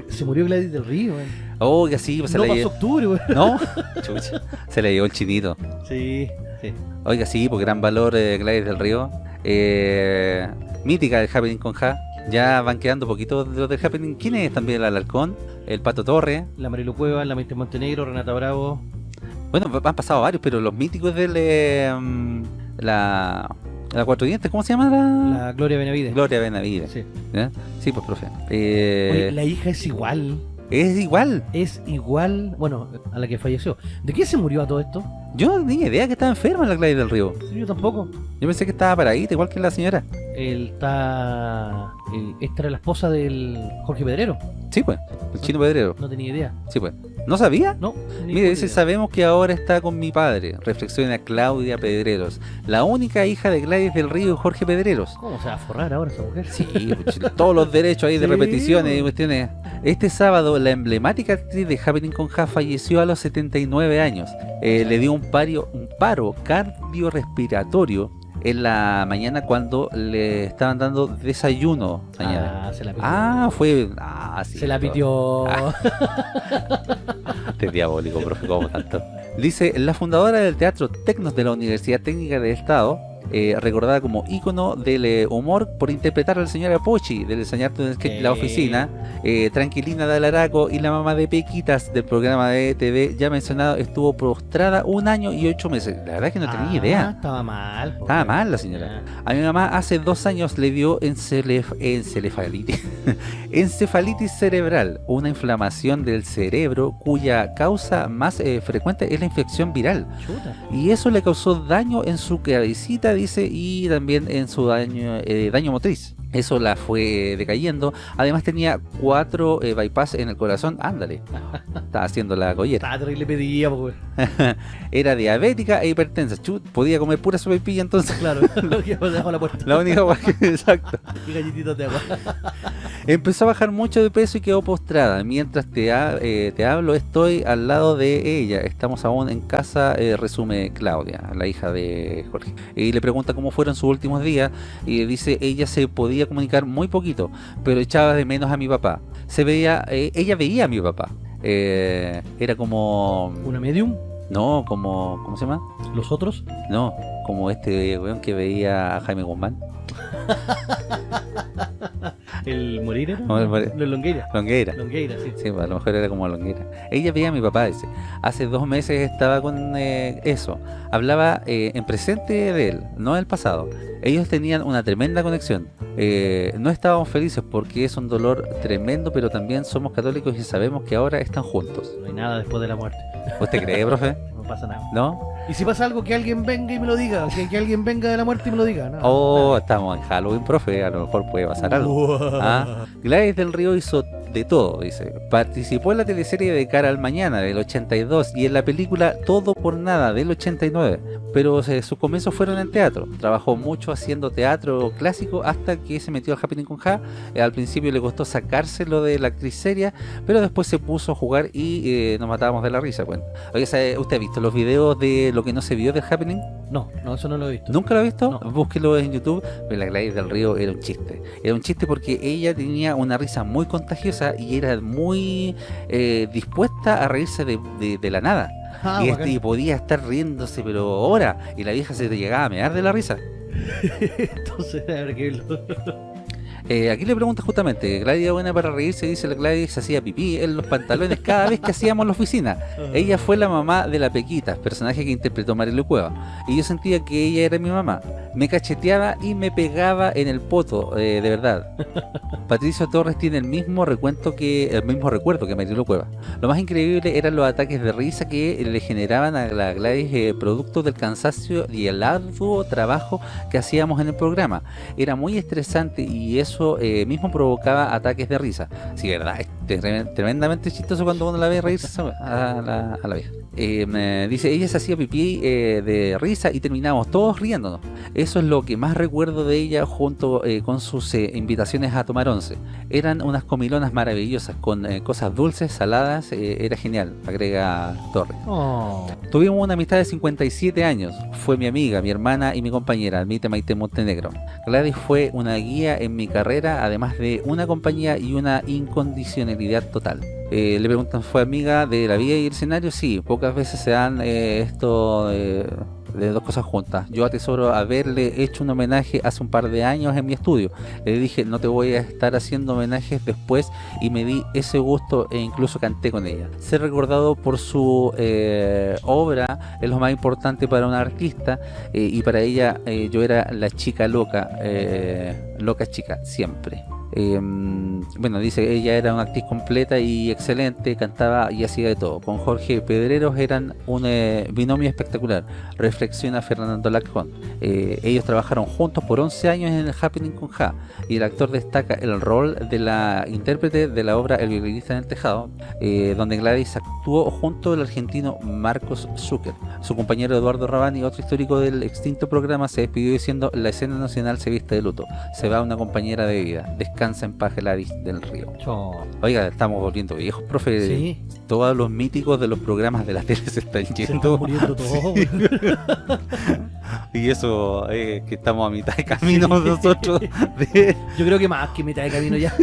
se murió Gladys del Río, weón. Oh, que sí, pues se No pasó llevó. octubre, weón. ¿No? <laughs> Chucha, se le llevó el chinito. Sí, sí. Oiga, sí, por gran valor eh, Gladys del Río. Eh, mítica del Happening con Ja. Ya van quedando poquitos de los del Happening. ¿Quién es también el Alarcón? El Pato Torre. La Marilu Cueva, la Mente Montenegro, Renata Bravo. Bueno, han pasado varios, pero los míticos del... eh, mm, la... La Cuatro Dientes, ¿cómo se llama la...? La Gloria Benavides. Gloria Benavides. Sí. Sí, pues, profe. Eh, Oye, la hija es igual. Es igual. Es igual, bueno, a la que falleció. ¿De qué se murió a todo esto? Yo no tenía idea que estaba enferma la Gladys del Río. Sí, Yo tampoco. Yo pensé que estaba paradita, igual que la señora. Él está. él- esta era la esposa del Jorge Pedrero. Sí, pues. El chino pedrero. No tenía idea. Sí, pues. ¿No sabía? No. Mire, dice, sabemos que ahora está con mi padre. Reflexiona Claudia Pedreros. La única hija de Gladys del Río y Jorge Pedreros. ¿Cómo se va a forrar ahora esa mujer? Sí, pues, <laughs> todos los derechos ahí de Sí, repeticiones y pues. cuestiones. Este sábado, la emblemática actriz de Happening con Ja falleció a los 79 años. Eh, le dio un, pario, un paro cardiorrespiratorio en la mañana cuando le estaban dando desayuno. mañana. Ah, se la pitió. Ah, fue... Ah, sí. se la pitió. <laughs> Este es diabólico, profe, como tanto. Dice, la fundadora del Teatro Tecnos de la Universidad Técnica del Estado, eh, recordada como ícono del eh, humor por interpretar a la señora Pochi del enseñarte en La. Oficina, eh, Tranquilina de Alaraco y la mamá de Pequitas del programa de TV ya mencionado, estuvo prostrada un año y ocho meses. La verdad es que no tenía Ah, idea. Estaba mal. Estaba mal la señora. A mi mamá hace dos años le dio encelef- encefalitis, <laughs> encefalitis cerebral, una inflamación del cerebro cuya causa más eh, frecuente es la infección viral. Chuta. Y eso le causó daño en su cabecita, dice, y también en su daño, eh, daño motriz. Eso la fue decayendo. Además tenía cuatro eh, bypass en el corazón. Ándale. <laughs> Estaba haciendo la collera. Estaba terrible pedía, pues, <laughs> Era diabética e hipertensa. Chut, podía comer pura sopaipilla entonces. Claro, <laughs> lo que debajo de la puerta. La única que- Exacto. Y galletitas de agua. Empezó a bajar mucho de peso y quedó postrada. Mientras te, ha- eh, te hablo, estoy al lado de ella. Estamos aún en casa, eh, resume Claudia, la hija de Jorge. Y le pregunta cómo fueron sus últimos días. Y dice, ella se podía comunicar muy poquito, pero echaba de menos a mi papá. Se veía, eh, ella veía a mi papá. Eh, era como... Una medium, No, como... ¿Cómo se llama? los otros. No, como este weón que veía a Jaime Guzmán. <laughs> El Moreira. No, el More- No, el Longueira. Longueira. Longueira, sí. Sí, pues, a lo mejor era como longuera. Ella veía a mi papá, dice. Hace dos meses estaba con eh, eso. Hablaba eh, en presente de él, no del pasado. Ellos tenían una tremenda conexión. Eh, no estábamos felices porque es un dolor tremendo, pero también somos católicos y sabemos que ahora están juntos. No hay nada después de la muerte. ¿Usted cree, profe? <laughs> No pasa nada. ¿No? Y si pasa algo, que alguien venga y me lo diga. Que, que alguien venga de la muerte y me lo diga. No, Oh, estamos en Halloween, profe. A lo mejor puede pasar algo. Ah, Gladys del Río hizo de todo, dice. Participó en la teleserie de Cara al Mañana del 82 y en la película Todo por Nada del 89, pero eh, sus comienzos fueron en teatro. Trabajó mucho haciendo teatro clásico hasta que se metió al Happening con Ja. Eh, al principio le costó sacárselo de la actriz seria, pero después se puso a jugar y eh, nos matábamos de la risa. Bueno. Oye, ¿sabe- ¿usted ha visto los videos de lo que no se vio del Happening? No, no, eso no lo he visto. ¿Nunca lo ha visto? No. Búsquelo en YouTube. Pero la Gladys del Río era un chiste. Era un chiste porque ella tenía una risa muy contagiosa y era muy eh, dispuesta a reírse de, de- de la nada. Ah, y, este, y podía estar riéndose, pero ahora. Y la vieja se te llegaba a mear de la risa. <laughs> Entonces, habrá que verlo. Eh, aquí le pregunta justamente, Gladys era buena para reírse, dice la Gladys, se hacía pipí en los pantalones cada vez que hacíamos la oficina. Ella fue la mamá de la Pequita, personaje que interpretó Marilu Cueva. Y yo sentía que ella era mi mamá. Me cacheteaba y me pegaba en el poto, eh, de verdad. <laughs> Patricio Torres tiene el mismo recuento que el mismo recuerdo que Marilu Cueva. Lo más increíble eran los ataques de risa que le generaban a la Gladys eh, producto del cansancio y el arduo trabajo que hacíamos en el programa. Era muy estresante y eso eh, mismo provocaba ataques de risa. Sí, verdad, tremendamente chistoso cuando uno la ve reírse a la, a la vieja. Eh, me dice, ella se hacía pipí eh, de risa y terminábamos todos riéndonos. Eso es lo que más recuerdo de ella junto eh, con sus invitaciones a tomar once. Eran unas comilonas maravillosas con cosas dulces, saladas, era genial, agrega Torres. Oh. Tuvimos una amistad de 57 años. Fue mi amiga, mi hermana y mi compañera, admite Maite Montenegro. Gladys fue una guía en mi carrera, además de una compañía y una incondicionalidad total. Eh, le preguntan, ¿fue amiga de la vida y el escenario? Sí, pocas veces se dan eh, esto eh, de dos cosas juntas. Yo atesoro haberle hecho un homenaje hace un par de años en mi estudio. Le dije, no te voy a estar haciendo homenajes después y me di ese gusto e incluso canté con ella. Ser recordado por su eh, obra es lo más importante para un artista eh, y para ella eh, yo era la chica loca, loca chica, siempre. Eh, bueno, dice ella era una actriz completa y excelente, cantaba y hacía de todo. Con Jorge Pedreros eran un eh, binomio espectacular, reflexiona Fernando Lacón. Eh, ellos trabajaron juntos por 11 años en el Happening con Ja y el actor destaca el rol de la intérprete de la obra El violinista en el tejado, eh, donde Gladys actuó junto al argentino Marcos Zucker. Su compañero Eduardo Rabani, otro histórico del extinto programa, se despidió diciendo la escena nacional se viste de luto. Se va una compañera de vida. Descansa en paz Gladys del Río. Oiga, estamos volviendo viejos, profe. Sí. Todos los míticos de los programas de la tele se están Se están yendo. muriendo todos. <laughs> <laughs> y eso es que estamos a mitad de camino Sí. nosotros. <laughs> de- Yo creo que más que mitad de camino ya.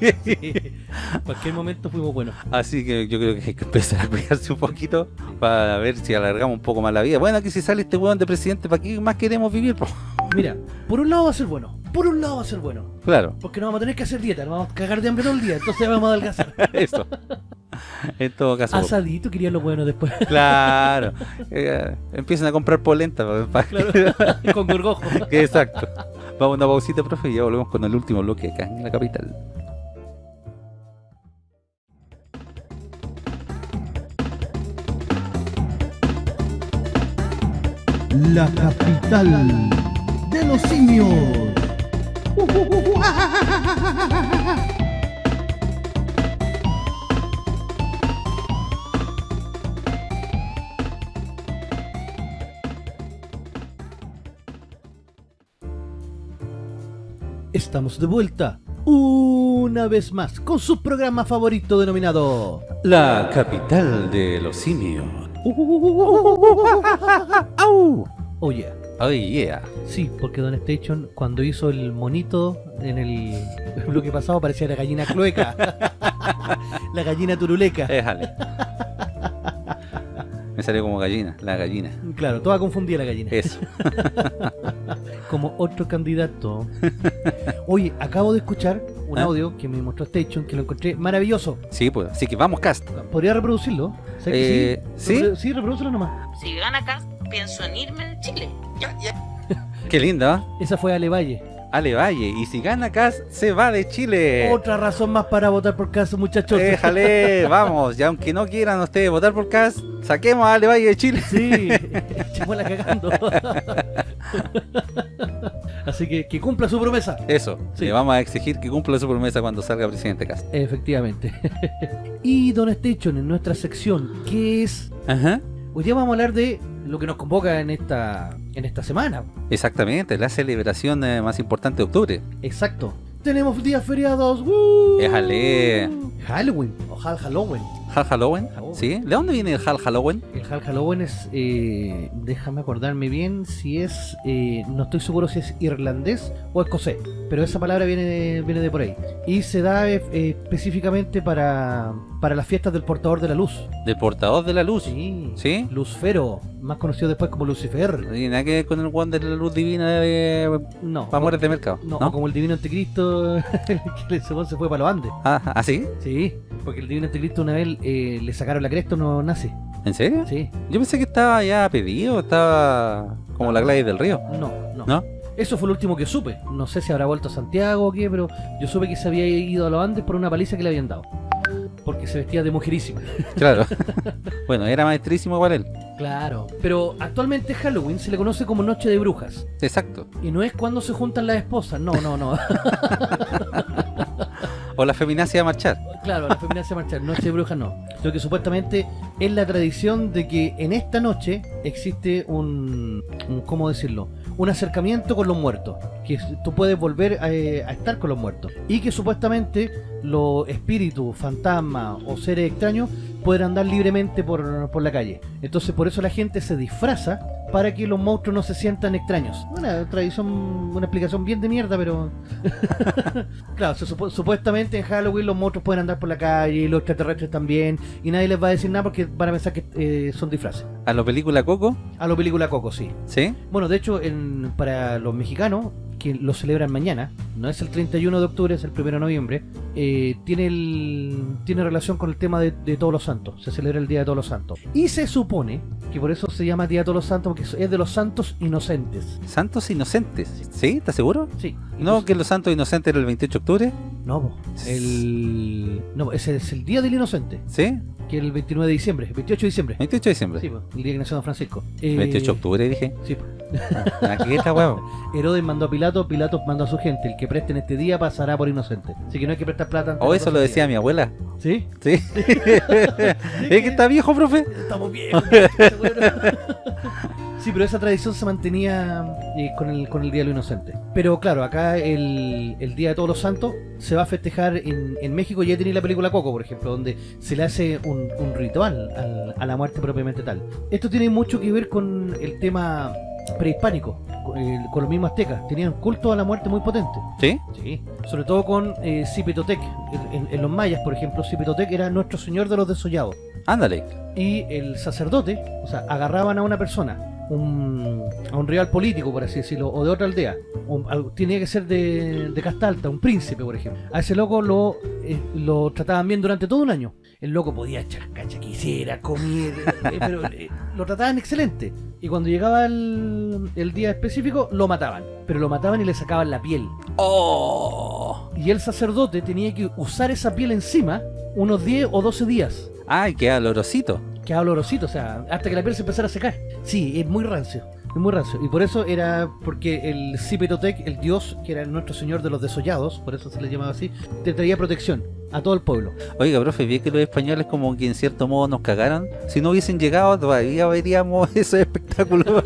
En cualquier momento fuimos buenos. Así que yo creo que hay que empezar a cuidarse un poquito para ver si alargamos un poco más la vida. Bueno, aquí si sale este weón de presidente, ¿para qué más queremos vivir? po? Mira, por un lado va a ser bueno. Por un lado va a ser bueno. Claro, Porque no vamos a tener que hacer dieta, nos vamos a cagar de hambre todo el día. Entonces vamos a adelgazar. <laughs> eso. En todo caso, Asadito, quería lo bueno después. <laughs> claro. Eh, empiezan a comprar polenta. Claro, <laughs> con gorgojo. exacto. Vamos a una pausita, profe, y ya volvemos con el último bloque acá en la capital. La capital de los simios. Estamos de vuelta una vez más con su programa favorito denominado La capital de los simios. Oh yeah. Oh yeah. Sí, porque Don Station cuando hizo el monito en el <laughs> bloque pasado parecía la gallina clueca. <laughs> la gallina turuleca. Déjale. Me salió como gallina, la gallina. Claro, toda confundida la gallina. Eso. <laughs> Como otro candidato. Oye, acabo de escuchar un ¿Ah? audio que me mostró Station que lo encontré maravilloso. Sí, pues. Así que vamos, cast. ¿Podría reproducirlo? ¿Sabes que Eh, sí? ¿sí? Reprodu- Sí, reprodúcelo nomás. Si gana acá, pienso en irme de Chile. <laughs> Qué linda, ¿ah? Esa fue Ale Valle. Ale Valle. Y si gana Cast, se va de Chile. Otra razón más para votar por caso, muchachos. Déjale, <laughs> vamos. Y aunque no quieran ustedes votar por Cast, saquemos a Ale Valle de Chile. Sí, <laughs> echémosla cagando. Así que que cumpla su promesa. Eso. Sí. Le vamos a exigir que cumpla su promesa cuando salga presidente Cast. Efectivamente. y Don Station, en nuestra sección, que es... Ajá. Hoy día vamos a hablar de lo que nos convoca en esta, en esta semana. Exactamente, la celebración eh, más importante de octubre. Exacto. Tenemos días feriados. ¡Woo! Éjale. Halloween o Hal Halloween. ¿Hal Halloween? Halloween. ¿Sí? ¿De dónde viene el Hal Halloween? El Hal Halloween es, eh, déjame acordarme bien si es, eh, no estoy seguro si es irlandés o escocés, pero esa palabra viene de, viene de por ahí. Y se da eh, específicamente para, para las fiestas del portador de la luz. Del portador de la luz. Sí. ¿Sí? Lucifero, más conocido después como Lucifer. No tiene nada que ver con el one de la luz divina de No. Amores de Mercado. No, como el divino anticristo <laughs> que se fue para los Andes. Ah, ¿ah, sí? Sí, porque el divino anticristo una vez eh, le sacaron la cresta unos nazis. ¿En serio? Sí, Yo pensé que estaba ya pedido, estaba como la Gladys del Río. no, no. ¿No? Eso fue lo último que supe. No sé si habrá vuelto a Santiago o qué, pero yo supe que se había ido a los Andes por una paliza que le habían dado. Porque se vestía de mujerísima. <laughs> Claro. bueno, era maestrísimo igual él. Claro. Pero actualmente Halloween se le conoce como Noche de Brujas. Exacto. Y no es cuando se juntan las esposas. No, no, no. <laughs> O la feminacia a marchar. claro, la feminidad se marchar. Noche de Brujas no. Lo que supuestamente es la tradición de que en esta noche existe un, un ¿cómo decirlo? Un acercamiento con los muertos. Que tú puedes volver eh, a estar con los muertos. Y que supuestamente los espíritus, fantasmas o seres extraños pueden andar libremente por, por la calle. Entonces por eso la gente se disfraza para que los monstruos no se sientan extraños. Una tradición, una explicación bien de mierda, pero... <laughs> claro, supuestamente en Halloween los monstruos pueden andar por la calle, los extraterrestres también, y nadie les va a decir nada porque van a pensar que eh, son disfraces. A la película Coco, A lo película Coco, sí. ¿sí? Bueno, de hecho, en, para los mexicanos, que lo celebran mañana, no es el 31 de octubre, es el 1 de noviembre, eh, tiene, el, tiene relación con el tema de, de Todos los Santos. Se celebra el Día de Todos los Santos. Y se supone que por eso se llama Día de Todos los Santos, porque es de los santos inocentes. Santos Inocentes. ¿Sí? ¿Estás seguro? Sí. ¿No que los Santos Inocentes era el 28 de octubre? No, el... No, ese es el Día del Inocente, ¿Sí? Que el 29 de diciembre, 28 de diciembre. 28 de diciembre. Sí, po, el día que nació Don Francisco. Eh, 28 de octubre dije. Sí, po. Ah, Aquí está huevo. <laughs> Herodes mandó a Pilato, Pilato mandó a su gente. El que preste en este día pasará por inocente. Así que no hay que prestar plata. O de eso lo decía mi abuela. ¿Sí? ¿Sí? <laughs> <laughs> ¿Es que está viejo, profe? Estamos bien. Sí, pero esa tradición se mantenía eh, con, el, con el Día de los Inocentes. Pero claro, acá el, el Día de Todos los Santos se va a festejar en, en México. Ya tenéis la película Coco, por ejemplo, donde se le hace un, un ritual al- a la muerte propiamente tal. Esto tiene mucho que ver con el tema prehispánico, con, el- con los mismos aztecas. Tenían culto a la muerte muy potente. ¿Sí? Sí, sobre todo con eh, Cipetotec. En, en- en los mayas, por ejemplo, Cipetotec era nuestro señor de los desollados. Ándale. Y el sacerdote, o sea, agarraban a una persona, un, a un rival político, por así decirlo, o de otra aldea. tenía que ser de, de casta alta, un príncipe, por ejemplo. A ese loco lo, eh, lo trataban bien durante todo un año. El loco podía echar cacha que quisiera, comer, <laughs> eh, pero eh, lo trataban excelente. Y cuando llegaba el, el día específico, lo mataban. Pero lo mataban y le sacaban la piel. ¡Oh! Y el sacerdote tenía que usar esa piel encima unos 10 o 12 días. ¡Ay, qué olorosito! Quedaba olorosito, o sea, hasta que la piel se empezara a secar. Sí, es muy rancio. Es muy rancio. Y por eso era porque el Cipetotec, el dios, que era nuestro señor de los desollados, por eso se le llamaba así, te traía protección a todo el pueblo. Oiga, profe, vi que los españoles como que en cierto modo nos cagaron. Si no hubiesen llegado, todavía veríamos <laughs> ese espectáculo.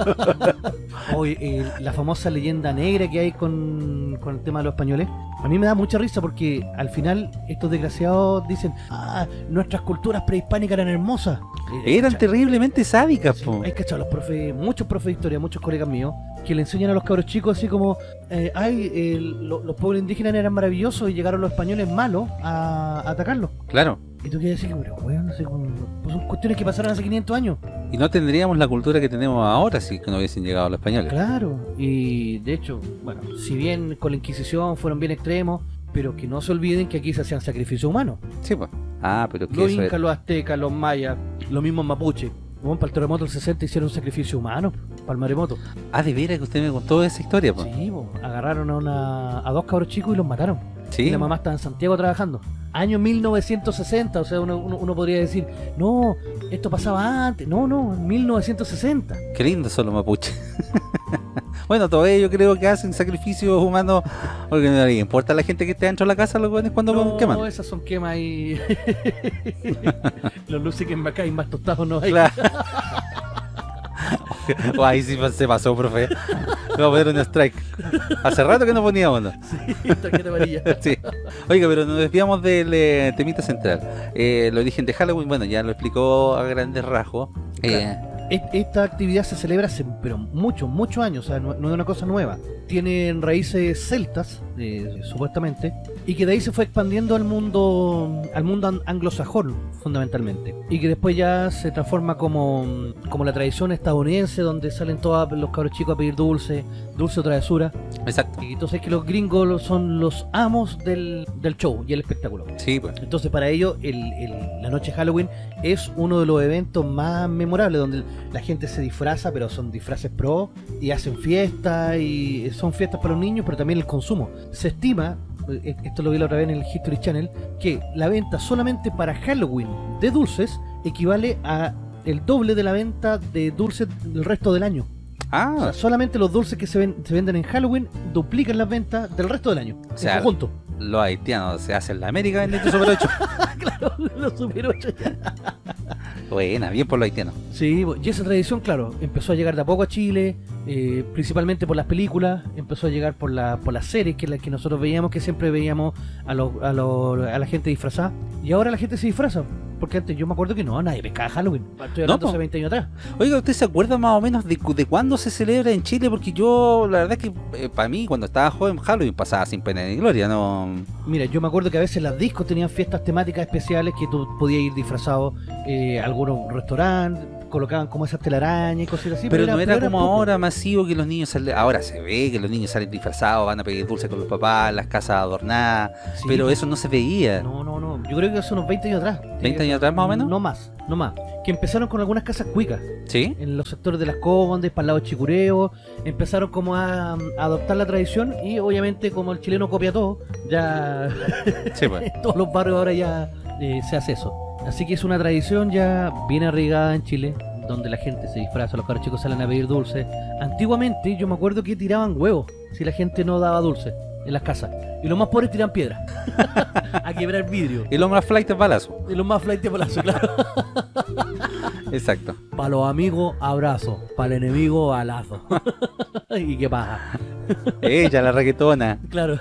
Hoy, <laughs> eh, la famosa leyenda negra que hay con, con el tema de los españoles, a mí me da mucha risa porque al final estos desgraciados dicen, ah, nuestras culturas prehispánicas eran hermosas. Eran terriblemente sádicas, po. hay cachado los profes, muchos profes de historia, muchos colegas míos, que le enseñan a los cabros chicos así como, eh, ay, eh, lo- los pueblos indígenas eran maravillosos y llegaron los españoles malos a, a atacarlos. Claro. Y tú quieres decir, pero weón, no sé, como- pues son cuestiones que pasaron hace 500 años. Y no tendríamos la cultura que tenemos ahora si no hubiesen llegado los españoles. Claro, y de hecho, bueno, si bien con la Inquisición fueron bien extremos, pero que no se olviden que aquí se hacían sacrificios humanos. Sí, pues. Ah, pero que Los incas, los aztecas, los mayas, los mismos mapuches. Bueno, para el terremoto del 60 hicieron un sacrificio humano, para el maremoto. Ah, de veras que usted me contó esa historia, pues. Sí, po, agarraron a, una- a dos cabros chicos y los mataron. Sí. Y la mamá estaba en Santiago trabajando. Año 1960, o sea, uno, uno- uno podría decir, no, esto pasaba antes. No, no, en 1960. Qué lindo son los mapuches. <laughs> bueno, todavía yo creo que hacen sacrificios humanos porque no le importa a la gente que esté dentro de la casa los jóvenes cuando no, queman. esas son quemas y... <laughs> los luces que en acá y más tostados no hay. Claro. Oh, <laughs> ahí sí se pasó, profe. Vamos a poner un strike. Hace rato que no poníamos uno. Tarjeta amarilla. <laughs> Sí. Oiga, pero nos desviamos del eh, temita central. Eh, el origen de Halloween, bueno, ya lo explicó a grandes rasgos. Eh, Esta actividad se celebra hace pero muchos, muchos años, o sea, no, no es una cosa nueva. Tiene raíces celtas, eh, supuestamente, y que de ahí se fue expandiendo al mundo al mundo an- anglosajón, fundamentalmente. Y que después ya se transforma como, como la tradición estadounidense, donde salen todos los cabros chicos a pedir dulce, dulce o travesura. exacto. Y entonces es que los gringos son los amos del, del show y el espectáculo. Sí, pues. Entonces para ellos el, el- la noche de Halloween es uno de los eventos más memorables donde la gente se disfraza, pero son disfraces pro y hacen fiestas y son fiestas para los niños, pero también el consumo. Se estima, eh, esto lo vi la otra vez en el History Channel, que la venta solamente para Halloween de dulces equivale a el doble de la venta de dulces del resto del año. O Ah, sea, solamente los dulces que se, ven- se venden en Halloween duplican las ventas del resto del año. O sea, en conjunto. los haitianos se hacen la América vendiendo Super 8. <laughs> claro, los super ocho ya. Buena, bien por los haitianos. Sí, y esa tradición, claro, empezó a llegar de a poco a Chile, eh, principalmente por las películas, empezó a llegar por, la, por las series que, la, que nosotros veíamos, que siempre veíamos a, los- a, los- a la gente disfrazada. Y ahora la gente se disfraza, porque antes yo me acuerdo que no, nadie pescaba Halloween. Estoy hablando po. hace 20 años atrás. Oiga, ¿usted se acuerda más o menos de, de cuándo se celebra en Chile? Porque yo, la verdad es que para mí, cuando estaba joven, Halloween pasaba sin pena ni gloria, no... Mira, yo me acuerdo que a veces las discos tenían fiestas temáticas especiales que tú podías ir disfrazado, eh, algunos restaurantes, colocaban como esas telarañas y cosas así. pero no era como poco. ahora masivo que los niños salen... Ahora se ve que los niños salen disfrazados, van a pedir dulce con los papás, las casas adornadas, Sí, pero eso no se veía. No, no, no. Yo creo que hace unos 20 años atrás. ¿20 años atrás más o menos? No más, no más. Que empezaron con algunas casas cuicas ¿Sí? en los sectores de las Condes, para el lado de Chicureo. Empezaron como a, a adoptar la tradición y obviamente como el chileno copia todo, ya Sí, pues. <laughs> todos los barrios ahora ya eh, se hace eso. Así que es una tradición ya bien arraigada en Chile, donde la gente se disfraza, los caros chicos salen a pedir dulce. Antiguamente yo me acuerdo que tiraban huevos si la gente no daba dulce en las casas. Y los más pobres tiran piedra <laughs> a quebrar vidrio. Y lo más flight es balazo. Y los más flight de palazo, claro. <laughs> Exacto. Para los amigos, abrazo. Para el enemigo, balazo. <laughs> y qué paja. Ella, la raquetona. Claro.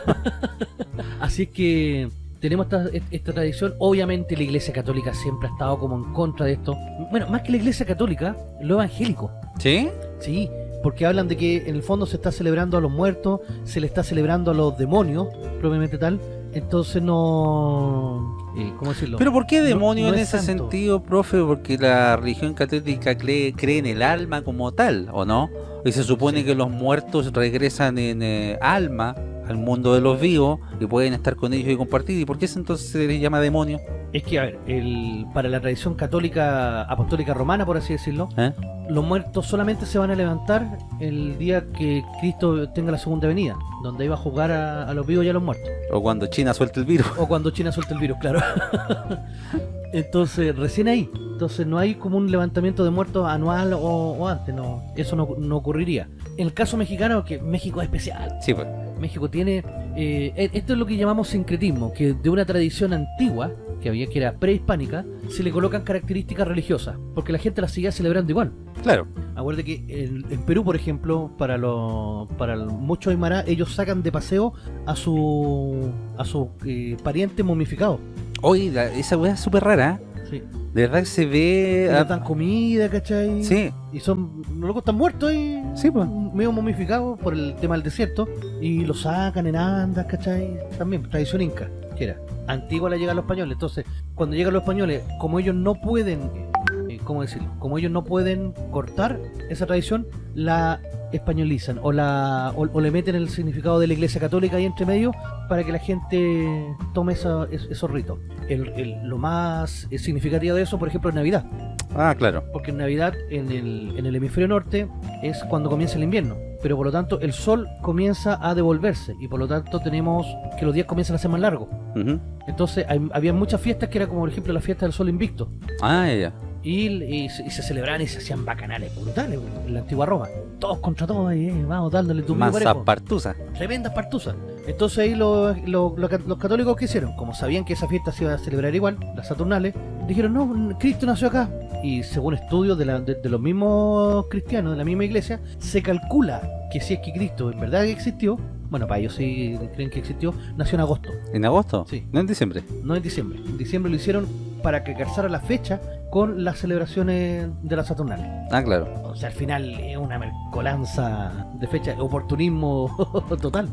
Así es que tenemos esta, esta tradición. Obviamente la Iglesia Católica siempre ha estado como en contra de esto. Bueno, más que la Iglesia Católica, lo evangélico. ¿Sí? Sí, porque hablan de que en el fondo se está celebrando a los muertos, se le está celebrando a los demonios, propiamente tal. Entonces no... eh, ¿Cómo decirlo? Pero ¿por qué No- demonio no en es ese santo. sentido, profe? Porque la religión católica cree, cree en el alma como tal, ¿o no? Y se supone Sí. que los muertos regresan en eh, alma al mundo de los vivos y pueden estar con ellos y compartir. ¿Y por qué entonces se les llama demonio? Es que, a ver, el, para la tradición católica, apostólica romana, por así decirlo, ¿Eh? los muertos solamente se van a levantar el día que Cristo tenga la segunda venida, donde iba a juzgar a, a los vivos y a los muertos. O cuando China suelta el virus. O cuando China suelta el virus, claro. <laughs> Entonces, recién ahí. Entonces, no hay como un levantamiento de muertos anual o, o antes, no. Eso no, no ocurriría. En el caso mexicano, que México es especial. Sí, pues. México tiene... eh, e- esto es lo que llamamos sincretismo, que de una tradición antigua, que había que era prehispánica, se le colocan características religiosas, porque la gente las seguía celebrando igual. Claro. Acuérdate que en, en Perú, por ejemplo, para los para muchos aymara, ellos sacan de paseo a su a su eh, pariente momificado. Oye, esa weá es súper rara. ¿eh? Sí. De verdad que se ve... Dan comida, ¿cachai? sí, Y son, los locos están muertos ahí, Sí, pues. medio momificados por el tema del desierto. Y los sacan en andas, ¿cachai? También, tradición inca, que era. Antigua la llegan los españoles. Entonces, cuando llegan los españoles, como ellos no pueden, eh, ¿cómo decirlo? Como ellos no pueden cortar esa tradición, la españolizan o la o, o le meten el significado de la iglesia católica ahí entre medio para que la gente tome esa- es- esos ritos. El- el- lo más significativo de eso, por ejemplo, es Navidad. Ah, claro. Porque en Navidad, en el, en el hemisferio norte, es cuando comienza el invierno. Pero por lo tanto, el sol comienza a devolverse. Y por lo tanto, tenemos que los días comienzan a ser más largos. Entonces, hay- había muchas fiestas que era como, por ejemplo, la fiesta del sol invicto. Ah, ya, ya. Y, y se- y se celebraban y se hacían bacanales brutales en la antigua Roma. Todos contra todos, y, eh, vamos dándole tu pico Mansa parejo. partusa. Tremendas partuzas. Entonces ahí ca- los católicos que hicieron, como sabían que esa fiesta se iba a celebrar igual, las Saturnales, dijeron, no, Cristo nació acá. Y según estudios de, la- de- de los mismos cristianos, de la misma iglesia, se calcula que si es que Cristo en verdad existió, bueno, para ellos sí creen que existió, nació en agosto, ¿En agosto? Sí. No en diciembre. no en diciembre. En diciembre lo hicieron para que calzara la fecha con las celebraciones de las Saturnales. Ah, claro. O sea, al final es una mercolanza de fecha, oportunismo <laughs> total.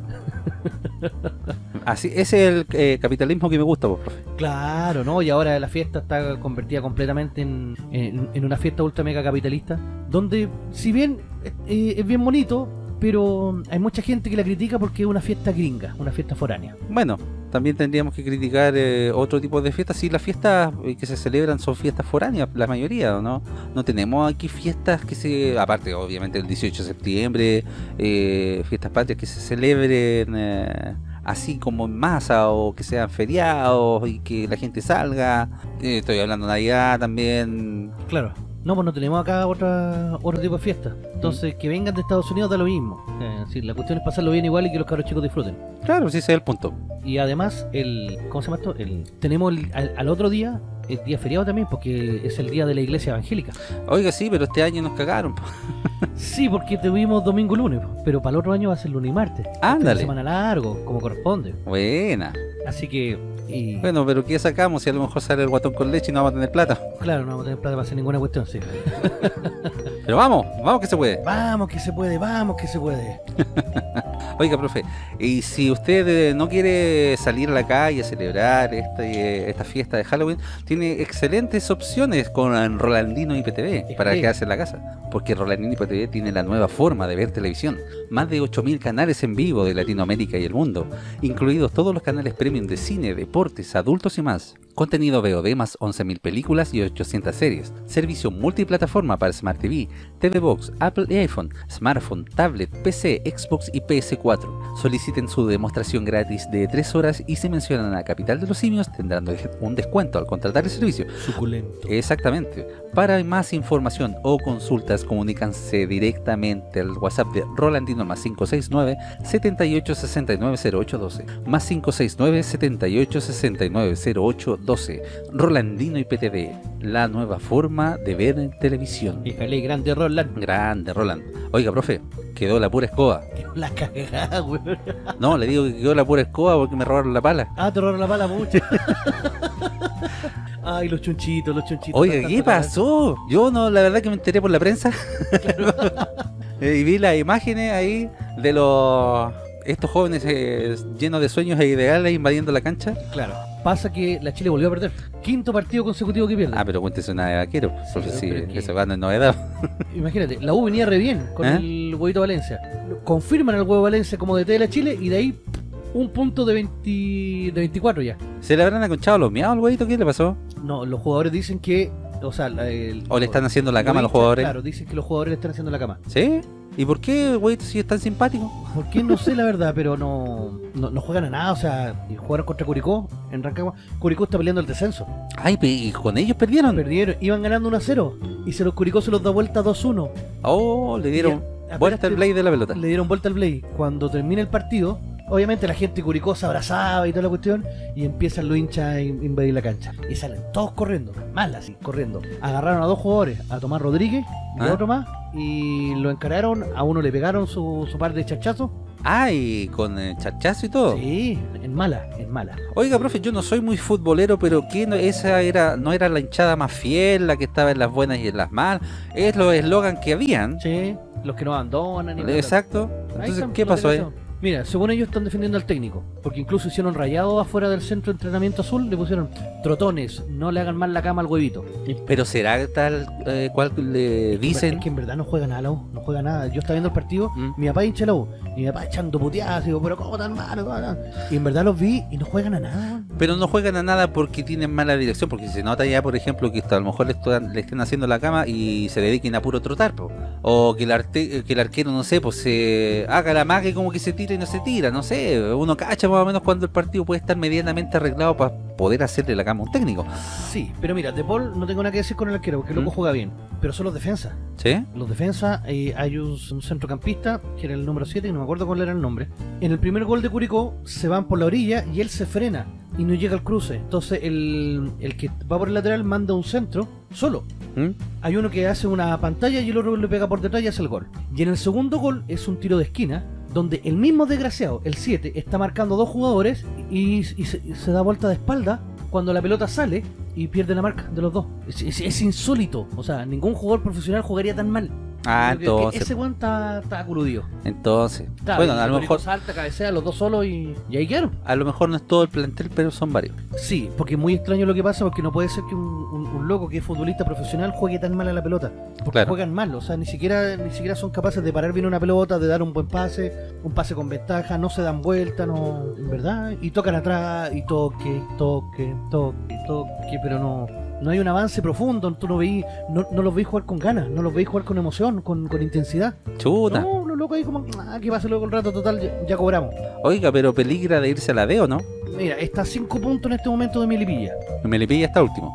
Así, ese es el eh, capitalismo que me gusta, pues, profe. Claro, ¿no? Y ahora la fiesta está convertida completamente en, en- en una fiesta ultra mega capitalista, donde si bien eh, es bien bonito, pero hay mucha gente que la critica porque es una fiesta gringa, una fiesta foránea. Bueno, también tendríamos que criticar eh, otro tipo de fiestas. Si las fiestas eh, que se celebran son fiestas foráneas, la mayoría, ¿o ¿no? No tenemos aquí fiestas que se, aparte obviamente el 18 de septiembre, eh, fiestas patrias que se celebren eh, así como en masa o que sean feriados y que la gente salga. Estoy hablando de Navidad también. Claro. No, pues no tenemos acá otra, otro tipo de fiesta. Entonces, que vengan de Estados Unidos da lo mismo. Eh, sí, la cuestión es pasarlo bien igual y que los cabros chicos disfruten. Claro, sí, ese es el punto. Y además, el ¿cómo se llama esto? El, tenemos el- al, al otro día, el día feriado también, porque es el día de la iglesia evangélica. Oiga, sí, pero este año nos cagaron. po. <laughs> Sí, porque tuvimos domingo y lunes, pero para el otro año va a ser lunes y martes. De Ándale. semana largo, como corresponde. Buena. Así que, y, Bueno, pero ¿qué sacamos si a lo mejor sale el guatón con leche y no vamos a tener plata? claro, no vamos a tener plata para hacer ninguna cuestión, sí. <laughs> Pero vamos, vamos que se puede. Vamos que se puede, vamos que se puede. <laughs> Oiga, profe, y si usted eh, no quiere salir a la calle a celebrar este, esta fiesta de Halloween, tiene excelentes opciones con Rolandino IPTV para quedarse en la casa. Porque Rolandino IPTV tiene la nueva forma de ver televisión. Más de 8.000 canales en vivo de Latinoamérica y el mundo, incluidos todos los canales premium de cine, adultos y más. Contenido VOD más 11.000 películas y 800 series. Servicio multiplataforma para Smart TV, TV Box, Apple y iPhone, smartphone, tablet, PC, Xbox y PS4. Soliciten su demostración gratis de 3 horas y si mencionan a Capital de los Simios tendrán un descuento al contratar el servicio. Suculento. Exactamente. Para más información o consultas, comunícanse directamente al WhatsApp de Rolandino más 569 7869 0812 más 569 7869 0812 Rolandino IPTV, la nueva forma de ver en televisión. Híjale, grande Roland. Grande, Roland. Oiga, profe, quedó la pura escoba. La cagada, weón. <laughs> No, le digo que quedó la pura escoba porque me robaron la pala. Ah, te robaron la pala mucho. <laughs> Ay, los chunchitos, los chunchitos. Oiga, ¿qué pasó? Yo no, la verdad que me enteré por la prensa. <laughs> Eh, y vi las imágenes ahí de los estos jóvenes eh, llenos de sueños e ideales invadiendo la cancha. Claro. Pasa que la Chile volvió a perder. Quinto partido consecutivo que pierde. Ah, pero cuéntese una de vaquero. Porque Sí, que- eso va no es novedad. <laughs> Imagínate, la U venía re bien con ¿Eh? el huevito Valencia. Confirman al huevo Valencia como DT de la Chile y de ahí un punto de, 20, de 24 ya. ¿Se le habrán aconchado los miados al huevito? ¿Qué le pasó? No, los jugadores dicen que. O sea, el- ¿O le están haciendo la cama a los jugadores? Claro, dicen que los jugadores le están haciendo la cama. ¿Sí? ¿Y por qué, huevito, si es tan simpático? ¿Por qué? No sé la verdad, pero no, no, no juegan a nada. O sea, jugaron contra Curicó en Rancagua. Curicó está peleando el descenso. Ay, ¿y con ellos perdieron? Perdieron, iban ganando 1 a 0. Y se los Curicó se los da vuelta 2-1. Oh, le dieron Ya, vuelta al blade de la pelota. Le dieron vuelta al Blade. Cuando termina el partido, obviamente la gente se abrazaba y toda la cuestión. Y empiezan los hinchas a in- invadir la cancha. Y salen todos corriendo, mal así, corriendo. Agarraron a dos jugadores, a Tomás Rodríguez y a ¿Ah? otro más. Y lo encararon, a uno le pegaron su, su par de chachazos. Ay, con el chachazo y todo. Sí, en mala, en mala. Oiga, profe, yo no soy muy futbolero, pero ¿qué no, esa era no era la hinchada más fiel, la que estaba en las buenas y en las malas? Es los eslogan que habían. Sí, los que no abandonan. y. Exacto. Entonces, ¿qué pasó ahí? Mira, según ellos están defendiendo al técnico, porque incluso hicieron rayado afuera del centro de entrenamiento azul, le pusieron trotones, no le hagan mal la cama al huevito. Pero será tal eh, cual le dicen. Es que en verdad no juega nada la U, no juega nada. Yo estaba viendo el partido, Mm. mi papá hincha la U, y mi papá echando puteadas, digo, pero ¿cómo tan malo? ¿Cómo tan-?" Y en verdad los vi y no juegan a nada. Pero no juegan a nada porque tienen mala dirección, porque se nota ya, por ejemplo, que a lo mejor le, están- le estén haciendo la cama y se dediquen a puro trotar, po. o que el, arte- que el arquero, no sé, pues se haga la magia como que se tira y no se tira, no sé, uno cacha más o menos cuando el partido puede estar medianamente arreglado para poder hacerle la cama a un técnico, Sí, pero mira, De Paul no tengo nada que decir con el arquero, porque el loco Mm. juega bien, pero son los defensas. ¿sí? Los defensas, eh, hay un, un centrocampista, que era el número 7, y no me acuerdo cuál era el nombre. En el primer gol de Curicó, se van por la orilla y él se frena y no llega al cruce. Entonces, el, el que va por el lateral manda un centro solo. ¿Mm? Hay uno que hace una pantalla y el otro le pega por detrás y hace el gol. Y en el segundo gol es un tiro de esquina, donde el mismo desgraciado, el 7, está marcando dos jugadores y, se, da vuelta de espalda cuando la pelota sale y pierde la marca de los dos. Es- es insólito. O sea, ningún jugador profesional jugaría tan mal. Ah, entonces, ese weón está, entonces, bueno, a lo mejor, salta, cabecea los dos solos y, y ahí quedaron. a lo mejor no es todo el plantel, pero son varios. Sí, porque es muy extraño lo que pasa, porque no puede ser que un, un- un loco que es futbolista profesional juegue tan mal a la pelota. Porque Claro. juegan mal, o sea, ni siquiera, ni siquiera son capaces de parar bien una pelota, de dar un buen pase, un pase con ventaja, no se dan vuelta, no, en verdad, y tocan atrás, y toque, toque, toque, toque, pero no, no hay un avance profundo, tú no veis, no, no los veis jugar con ganas, no los veis jugar con emoción, con, con intensidad. Chuta. No, los locos ahí como, ah, que pase luego el rato total, ya, ya cobramos. Oiga, pero peligra de irse a la D, ¿o no? Mira, está a 5 puntos en este momento de Milipilla. Melipilla está último.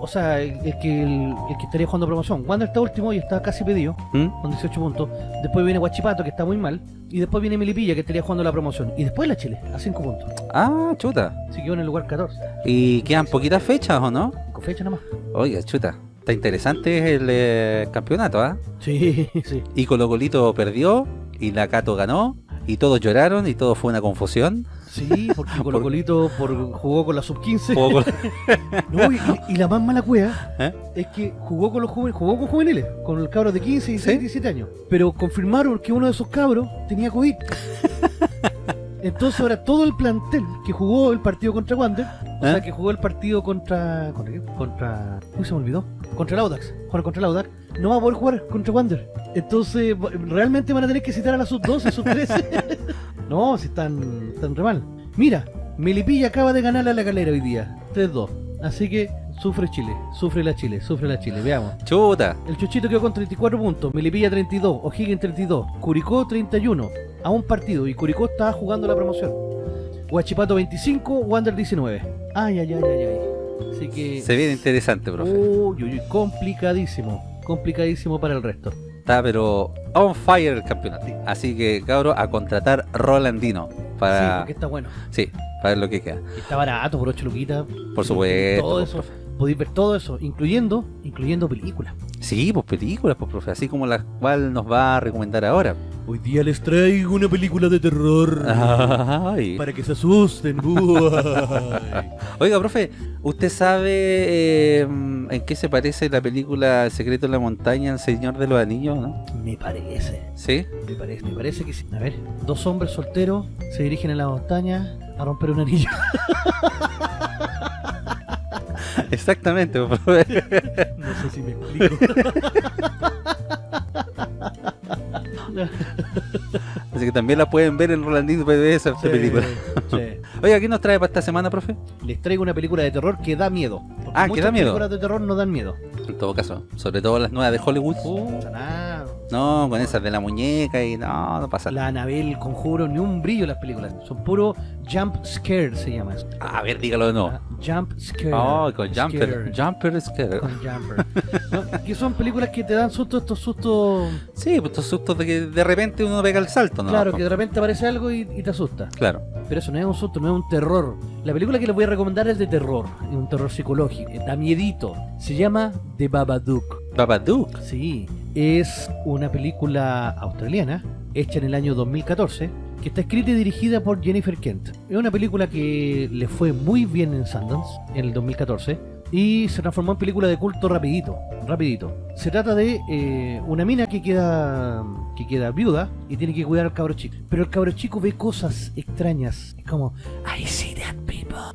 O sea, el, el que, el, el que estaría jugando promoción. Wander está último y está casi pedido, ¿Mm? con 18 puntos. Después viene Guachipato, que está muy mal. Y después viene Milipilla, que estaría jugando la promoción. Y después la Chile, a 5 puntos. Ah, chuta. Así que en el lugar 14. ¿Y quedan poquitas fechas o no? Con fecha nada más. Oiga, chuta. Está interesante el eh, campeonato, ¿ah? Sí, <laughs> sí. Y Colo Colito perdió, y la Cato ganó, y todos lloraron, y todo fue una confusión. Sí, porque Colo <laughs> Colito por, jugó con la sub-15. Jugó con- <laughs> No, y, y la más mala cueva ¿Eh? es que jugó con los juveniles, jugó con juveniles, con el cabro de 15, 16, ¿Sí? 17 años. Pero confirmaron que uno de esos cabros tenía COVID. Entonces ahora todo el plantel que jugó el partido contra Wander, o ¿Eh? sea que jugó el partido contra. ¿Contra qué? Contra. Uy, se me olvidó. Contra el Audax. Jugar contra el Audax. No va a poder jugar contra Wander. Entonces, realmente van a tener que citar a la sub-12, sub-13. <laughs> no, si están, están re mal. Mira, Melipilla acaba de ganarle a la galera hoy día. 3-2. Así que sufre Chile, sufre la Chile, sufre la Chile. Veamos. Chuta. El Chuchito quedó con 34 puntos, Melipilla 32, O'Higgins 32, Curicó 31, a un partido y Curicó estaba jugando la promoción. Huachipato 25, Wander 19. Ay, ay, ay, ay, ay. Así que... Se viene interesante, profe. Uy, uy, uy, complicadísimo, complicadísimo para el resto. Está pero on fire el campeonato. Así que, cabro, a contratar Rolandino. Sí, Para... porque está bueno. Sí, para ver lo que queda. Está barato, por 8 luquitas. Por supuesto. Todo eso. profe. Podéis ver todo eso, incluyendo, incluyendo películas. Sí, pues películas, pues, profe. Así como la cual nos va a recomendar ahora. Hoy día les traigo una película de terror. Ay. Para que se asusten. <laughs> Oiga, profe, ¿usted sabe eh, en qué se parece la película El secreto de la montaña, El Señor de los Anillos, no? Me parece. ¿Sí? Me parece, me parece que sí. A ver, dos hombres solteros se dirigen a la montaña a romper un anillo. Exactamente. No sé si me explico. Así que también la pueden ver en Rolandino PBS esta película. Sí. Oiga, ¿qué nos trae para esta semana, profe? Les traigo una película de terror que da miedo. Ah, que da miedo. películas de terror no dan miedo. En todo caso, sobre todo las nuevas de Hollywood. No, con esas de la muñeca y no, no pasa nada. La Anabel, Conjuro, ni un brillo las películas. Son puro jump scare se llama. eso. A ver, dígalo de nuevo. Ah, Jump scare. Oh, con Jumper. Scare. Jumper Scare. Con jumper. ¿No? Que son películas que te dan susto, estos sustos. Sí, pues estos sustos de que de repente uno pega el salto, ¿no? claro, que de repente aparece algo y, y te asusta. Claro. Pero eso no es un susto, no es un terror. La película que les voy a recomendar es de terror, es un terror psicológico, eh, da miedito. Se llama The Babadook. Babadook. Sí, es una película australiana, hecha en el año 2014, que está escrita y dirigida por Jennifer Kent. Es una película que le fue muy bien en Sundance en el 2014 y se transformó en película de culto rapidito, rapidito. Se trata de eh, una mina que queda que queda viuda y tiene que cuidar al cabro chico. Pero el cabro chico ve cosas extrañas, es como I see that people.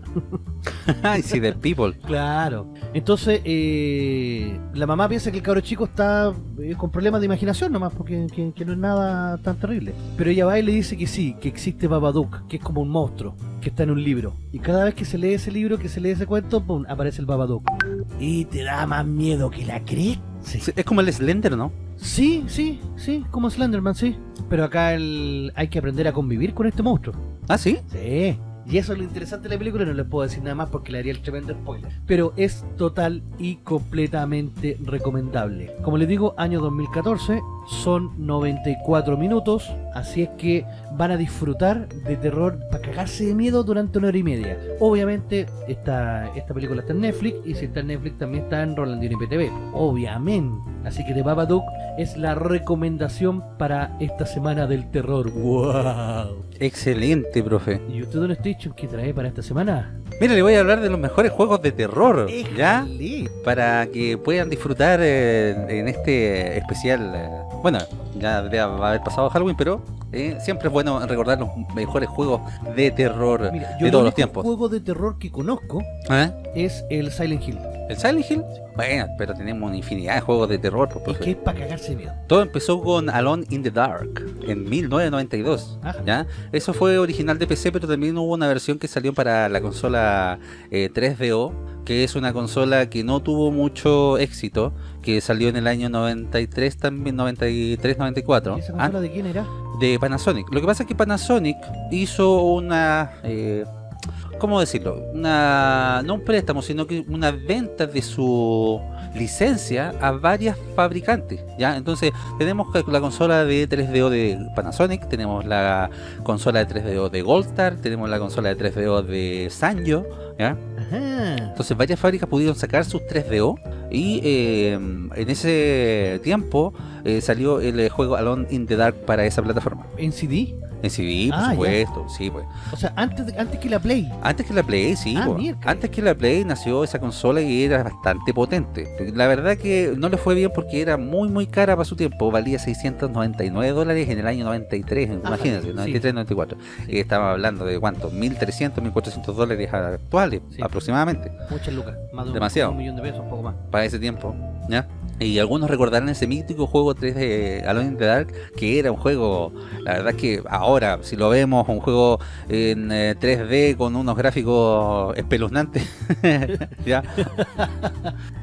Ay, sí, The People. Claro. Entonces, eh, la mamá piensa que el cabro chico está eh, con problemas de imaginación nomás, porque que, que no es nada tan terrible. Pero ella va y le dice que sí, que existe Babadook, que es como un monstruo, que está en un libro. Y cada vez que se lee ese libro, que se lee ese cuento, pum, aparece el Babadook. Y te da más miedo que la cree. Sí. Sí, Es como el Slender, ¿no? sí, sí, sí, como Slenderman, sí. Pero acá el... hay que aprender a convivir con este monstruo. Ah, sí. Sí. Y eso es lo interesante de la película, no les puedo decir nada más porque le haría el tremendo spoiler. Pero es total y completamente recomendable. Como les digo, año 2014, son 94 minutos, así es que van a disfrutar de terror para cagarse de miedo durante una hora y media. Obviamente, esta, esta película está en Netflix y si está en Netflix también está en Rolandino IPTV. Obviamente. Así que The Babadook es la recomendación para esta semana del terror. ¡Wow! Excelente, profe. ¿Y usted, Don Station, qué trae para esta semana? Mira, le voy a hablar de los mejores juegos de terror, ¿ya? Éjale. Para que puedan disfrutar eh, en este especial. eh, bueno, ya debe haber pasado Halloween, pero eh, siempre es bueno recordar los mejores juegos de terror Mira, de el todos los tiempos. juego de terror que conozco ¿Eh? es el Silent Hill. ¿El Silent Hill? Bueno, pero tenemos una infinidad de juegos de terror. pues, Es profe. que es para cagarse miedo. Todo empezó con Alone in the Dark en 1992. Ajá. ¿ya? Eso fue original de PC, pero también hubo una versión que salió para la consola eh, 3DO, que es una consola que no tuvo mucho éxito, que salió en el año 93 también, 93-94, ¿Y esa consola de quién era? de Panasonic. Lo que pasa es que Panasonic hizo una... eh, ¿Cómo decirlo? Una, no un préstamo, sino que una venta de su licencia a varias fabricantes. ¿ya? Entonces tenemos la consola de 3DO de Panasonic, tenemos la consola de 3DO de Goldstar, tenemos la consola de 3DO de Sanyo. ¿ya? Ajá. Entonces varias fábricas pudieron sacar sus 3DO y eh, en ese tiempo eh, salió el eh, juego Alone in the Dark para esa plataforma. ¿En CD? En CD, por Ah, ya. supuesto, sí, pues. O sea, antes, de- antes que la Play. Antes que la Play, sí, Ah, antes que la Play nació esa consola y era bastante potente. La verdad que no le fue bien porque era muy muy cara para su tiempo, valía 699 dólares en el año 93, imagínense, sí. 93, 94. Y estamos hablando de cuánto, 1300, 1400 dólares actuales Sí. aproximadamente Muchas lucas. Más de un, Demasiado. un millón de pesos, un poco más. para ese tiempo, ¿ya? Y algunos recordarán ese mítico juego 3D Alone in the Dark, que era un juego, la verdad que ahora, si lo vemos, un juego en eh, 3D con unos gráficos espeluznantes, <laughs> ¿ya?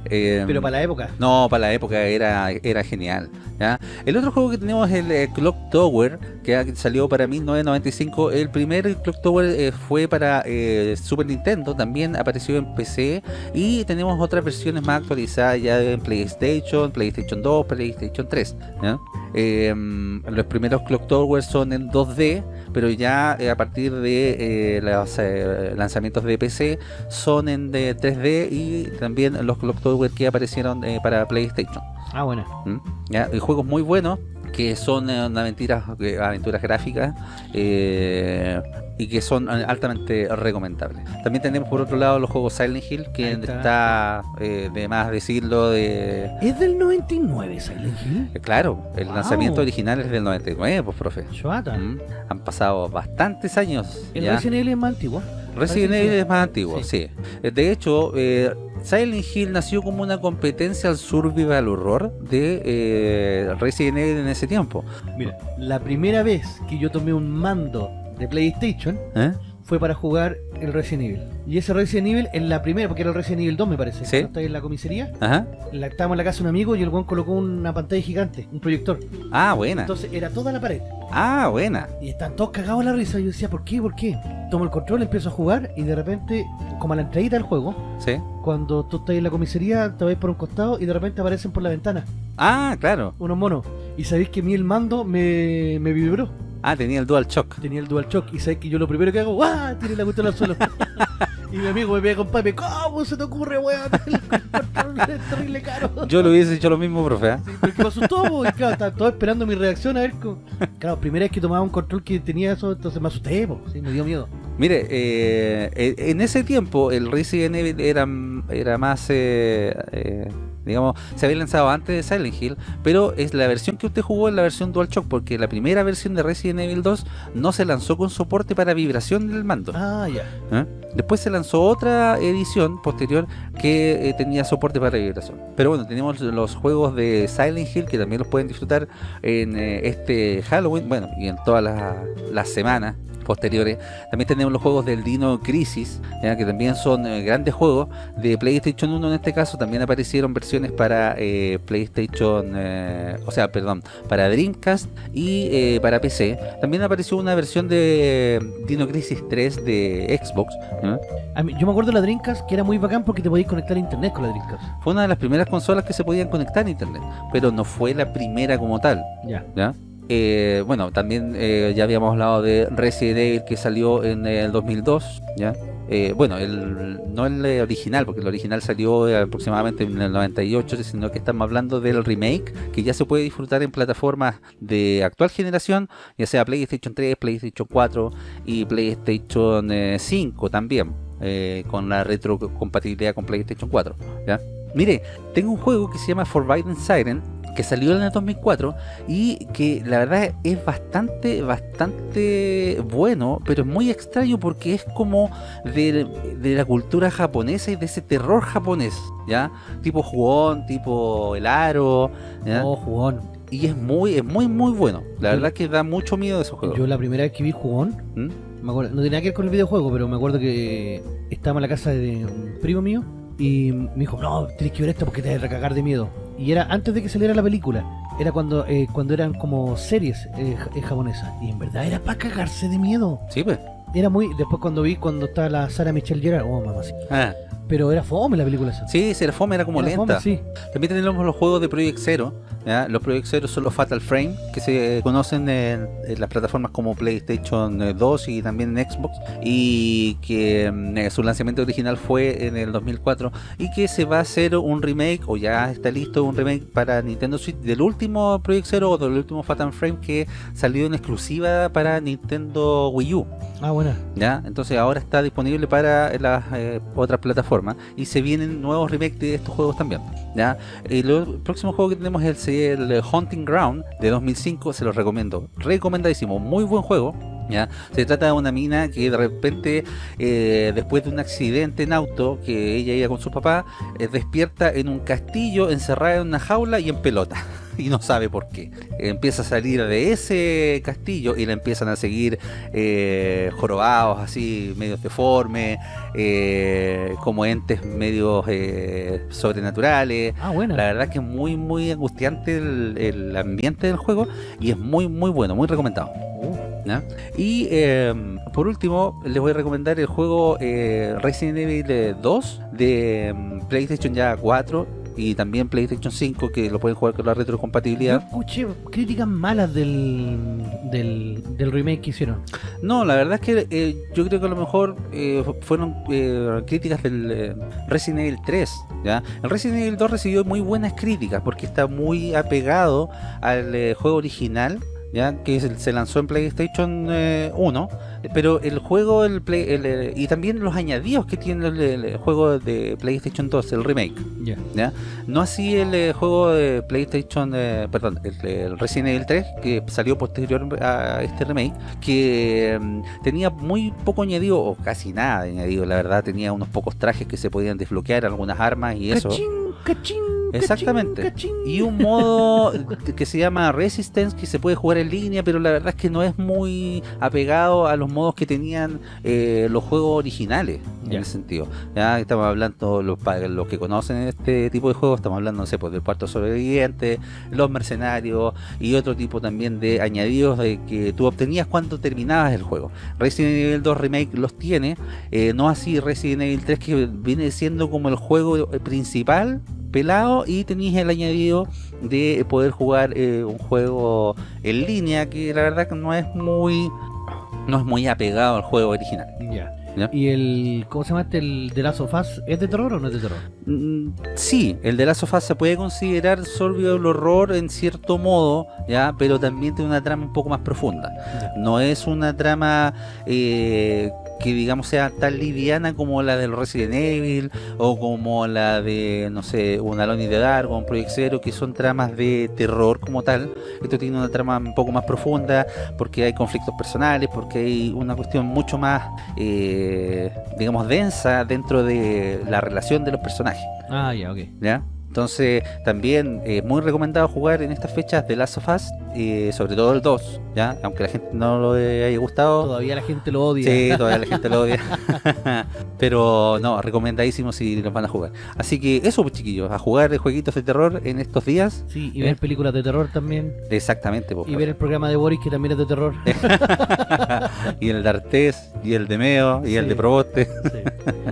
Eh, <laughs> Pero para la época. no, para la época era, era genial. ¿ya? El otro juego que tenemos es el eh, Clock Tower, que salió para 1995. El primer Clock Tower eh, fue para eh, Super Nintendo, también apareció en PC. Y tenemos otras versiones más actualizadas ya en PlayStation, PlayStation 2, PlayStation 3. ¿ya? Eh, los primeros Clock Tower son en 2D, pero ya eh, a partir de eh, los eh, lanzamientos de PC son en de 3D y también los Clock Tower que aparecieron para PlayStation. Ah, bueno. ¿Mm? ¿Ya? Y juegos muy buenos que son eh, una aventuras, aventuras gráficas eh, y que son eh, altamente recomendables. También tenemos por otro lado los juegos Silent Hill, que está, está. eh, de más decirlo de... ¿Es del 99 Silent Hill? eh, Claro, el Wow. lanzamiento original es del 99, pues profe. ¿Mm? Han pasado bastantes años. El ya. Resident Evil es más antiguo. Resident Evil es más antiguo, sí. Eh, De hecho, eh, Silent Hill nació como una competencia al survival horror de eh, Resident Evil en ese tiempo. Mira, la primera vez que yo tomé un mando de PlayStation ¿Eh? fue para jugar el Resident Evil. Y ese Resident Evil en la primera, porque era el Resident Evil 2 me parece. Sí. Estáis en la comisaría, Ajá. la, estábamos en la casa de un amigo y el buen colocó una pantalla gigante, un proyector. Ah, buena. Entonces era toda la pared. Ah, buena. Y están todos cagados en la risa. Y yo decía, ¿por qué? ¿Por qué? Tomo el control, empiezo a jugar y de repente, como a la entradita del juego, Sí. cuando tú estás en la comisaría, te vais por un costado y de repente aparecen por la ventana Ah, claro. unos monos. Y sabéis que a mí el mando me, me vibró. Ah, tenía el Dual Shock. Tenía el Dual Shock y sabéis que yo lo primero que hago, ¡ah! Tiré la cuestión al suelo. <laughs> y mi amigo me pega con papi, ¿cómo se te ocurre, weón? <laughs> El control es terrible caro. Yo lo hubiese hecho lo mismo, profe. ¿ah? Sí, porque me asustó, po, y claro, estaba todo esperando mi reacción a ver cómo... Claro, primera vez que tomaba un control que tenía eso, entonces me asusté, po, sí, me dio miedo. Mire, eh, eh, en ese tiempo el Resident Evil era, era más, eh, eh, digamos, se había lanzado antes de Silent Hill, pero es la versión que usted jugó en la versión DualShock, porque la primera versión de Resident Evil 2 no se lanzó con soporte para vibración del mando. Ah, ya. ¿eh? Después se lanzó otra edición posterior que eh, tenía soporte para vibración. Pero bueno, tenemos los juegos de Silent Hill que también los pueden disfrutar en eh, este Halloween, bueno, y en todas las, las semanas posteriores. También tenemos los juegos del Dino Crisis, ¿ya? que también son eh, grandes juegos de PlayStation 1 en este caso. También aparecieron versiones para eh, PlayStation, eh, o sea, perdón, para Dreamcast y para PC. También apareció una versión de Dino Crisis 3 de Xbox. ¿ya? A mí- yo me acuerdo de la Dreamcast que era muy bacán porque te podías conectar a internet con la Dreamcast. Fue una de las primeras consolas que se podían conectar a internet, pero no fue la primera como tal. Ya. ¿ya? Eh, bueno, también eh, ya habíamos hablado de Resident Evil que salió en el 2002, ¿ya? Eh, bueno, no el original, porque el original salió aproximadamente en el 98, sino que estamos hablando del remake, que ya se puede disfrutar en plataformas de actual generación, ya sea PlayStation 3, PlayStation 4 y PlayStation eh, 5 también, con la retrocompatibilidad con PlayStation 4. ¿ya? Mire, tengo un juego que se llama Forbidden Siren, que salió en el 2004 y que la verdad es bastante, bastante bueno, pero es muy extraño porque es como de, de la cultura japonesa y de ese terror japonés, ¿ya? Tipo jugón, tipo el aro, ¿ya? Oh, jugón. Y es muy, es muy, muy bueno. La Yo- verdad que da mucho miedo esos juegos. Yo la primera vez que vi jugón, ¿Mm? me acuerdo, no tenía que ver con el videojuego, pero me acuerdo que estábamos en la casa de un primo mío y me dijo, no, tienes que ver esto porque te vas a recagar de miedo. Y era antes de que saliera la película. Era cuando eh, cuando eran como series eh, eh, japonesas. Y en verdad era para cagarse de miedo. Sí, pues. Era muy... Después cuando vi cuando estaba la Sara Michelle Gellar, oh mamá, sí. Ah, Pero era fome la película esa. sí, ser fome era como Era lenta. fome, sí. También tenemos los juegos de Project Zero. ¿ya? Los Project Zero son los Fatal Frame que se conocen en, en las plataformas como PlayStation eh, 2 y también en Xbox. Y que mm, eh, su lanzamiento original fue en el 2004. Y que se va a hacer un remake, o ya está listo un remake para Nintendo Switch del último Project Zero o del último Fatal Frame que salió en exclusiva para Nintendo Wii U. Ah, buena. ¿ya? Entonces ahora está disponible para las eh, otras plataformas y se vienen nuevos remakes de estos juegos también, ¿ya? El, próximo juego que tenemos es el, el Hunting Ground de 2005, se los recomiendo, recomendadísimo, muy buen juego. ¿Ya? Se trata de una mina que de repente, eh, después de un accidente en auto, que ella iba con su papá, eh, despierta en un castillo, encerrada en una jaula y en pelota. <laughs> Y no sabe por qué. Empieza a salir de ese castillo y la empiezan a seguir eh, jorobados, así, medios deformes, eh, como entes medios eh, sobrenaturales. Ah, buena. La verdad que es muy, muy angustiante el, el ambiente del juego y es muy, muy bueno, muy recomendado. Uh. Y eh, por último, les voy a recomendar el juego eh, Resident Evil eh, 2 de mm, PlayStation ya 4 y también PlayStation 5 que lo pueden jugar con la Yo retrocompatibilidad. escuché críticas malas del, del, del remake que hicieron. No, la verdad es que eh, yo creo que a lo mejor eh, fueron eh, críticas del Resident Evil 3. ¿ya? El Resident Evil 2 recibió muy buenas críticas porque está muy apegado al juego original. Ya que se, lanzó en PlayStation eh, 1, pero el juego el Play- el, eh, y también los añadidos que tiene el, el juego de PlayStation 2, el remake, Ya. ¿ya? No así el eh, juego de PlayStation, eh, perdón, el, el Resident Evil 3, que salió posterior a este remake, que mm, tenía muy poco añadido, o casi nada añadido, la verdad, tenía unos pocos trajes que se podían desbloquear, algunas armas y eso. Cachín, cachín, Exactamente. cachín. Y un modo que se llama Resistance, que se puede jugar en línea, pero la verdad es que no es muy apegado a los modos que tenían eh, los juegos originales, en ese sentido. Ya estamos hablando, los, para los que conocen este tipo de juegos, estamos hablando, no sé, pues, del cuarto sobreviviente, los mercenarios y otro tipo también de añadidos de que tú obtenías cuando terminabas el juego. Resident Evil 2 Remake los tiene, eh, no así Resident Evil 3 que viene siendo como el juego eh, principal pelado y tenéis el añadido de poder jugar eh, un juego en línea que la verdad que no es muy no es muy apegado al juego original. Ya. ¿Y el, cómo se llama este, el de Last of Us, es de terror o no es de terror? Mm, Sí, el de Last of Us se puede considerar survival horror en cierto modo, ya, pero también tiene una trama un poco más profunda. No es una trama eh, que digamos sea tan liviana como la del Resident Evil o como la de, no sé, un Alone in the Dark o un Project Zero, que son tramas de terror como tal. Esto tiene una trama un poco más profunda porque hay conflictos personales, porque hay una cuestión mucho más, eh, digamos, densa dentro de la relación de los personajes. Ah, ya, ok. ¿ya? Entonces, también eh, muy recomendado jugar en estas fechas de Last of Us, eh, sobre todo el 2, ¿ya? Aunque la gente no lo haya gustado. Todavía la gente lo odia. Sí, todavía la gente lo odia. <laughs> <laughs> Pero no, recomendadísimo si los van a jugar. Así que eso, pues, chiquillos, a jugar de jueguitos de terror en estos días. Sí, y ¿Eh? ver películas de terror también. Exactamente, pues, Y ver el programa de Boris que también es de terror. <laughs> y el de Artés, y el de Meo, y el de Proboste. Sí.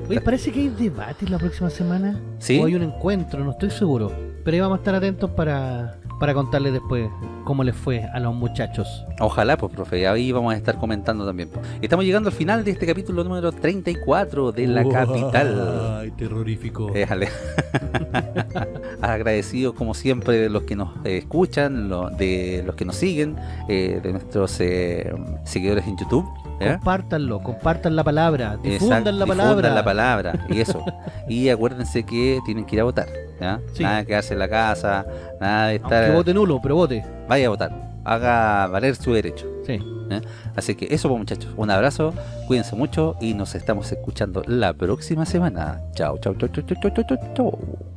Oye, parece que hay debate la próxima semana. ¿Sí? O hay un encuentro, no estoy seguro. Pero ahí vamos a estar atentos para, para contarles después cómo les fue a los muchachos. Ojalá, pues, profe, y ahí vamos a estar comentando también. Estamos llegando al final de este capítulo número 34 de la capital. Ay, terrorífico. Déjale. <laughs> Agradecidos como siempre de los que nos eh, escuchan, lo- de los que nos siguen, eh, de nuestros eh, seguidores en YouTube. ¿Ya? Compártanlo, compartan la palabra, difundan Exacto, la palabra. difundan la palabra <laughs> y eso. y acuérdense que tienen que ir a votar. ¿ya? Sí. Nada de quedarse en la casa, nada de estar. Aunque vote nulo, pero vote. Vaya a votar. Haga valer su derecho. Sí. Así que eso pues muchachos, un abrazo, cuídense mucho y nos estamos escuchando la próxima semana. Chao, chao, chao, chao, chao, chao, chao.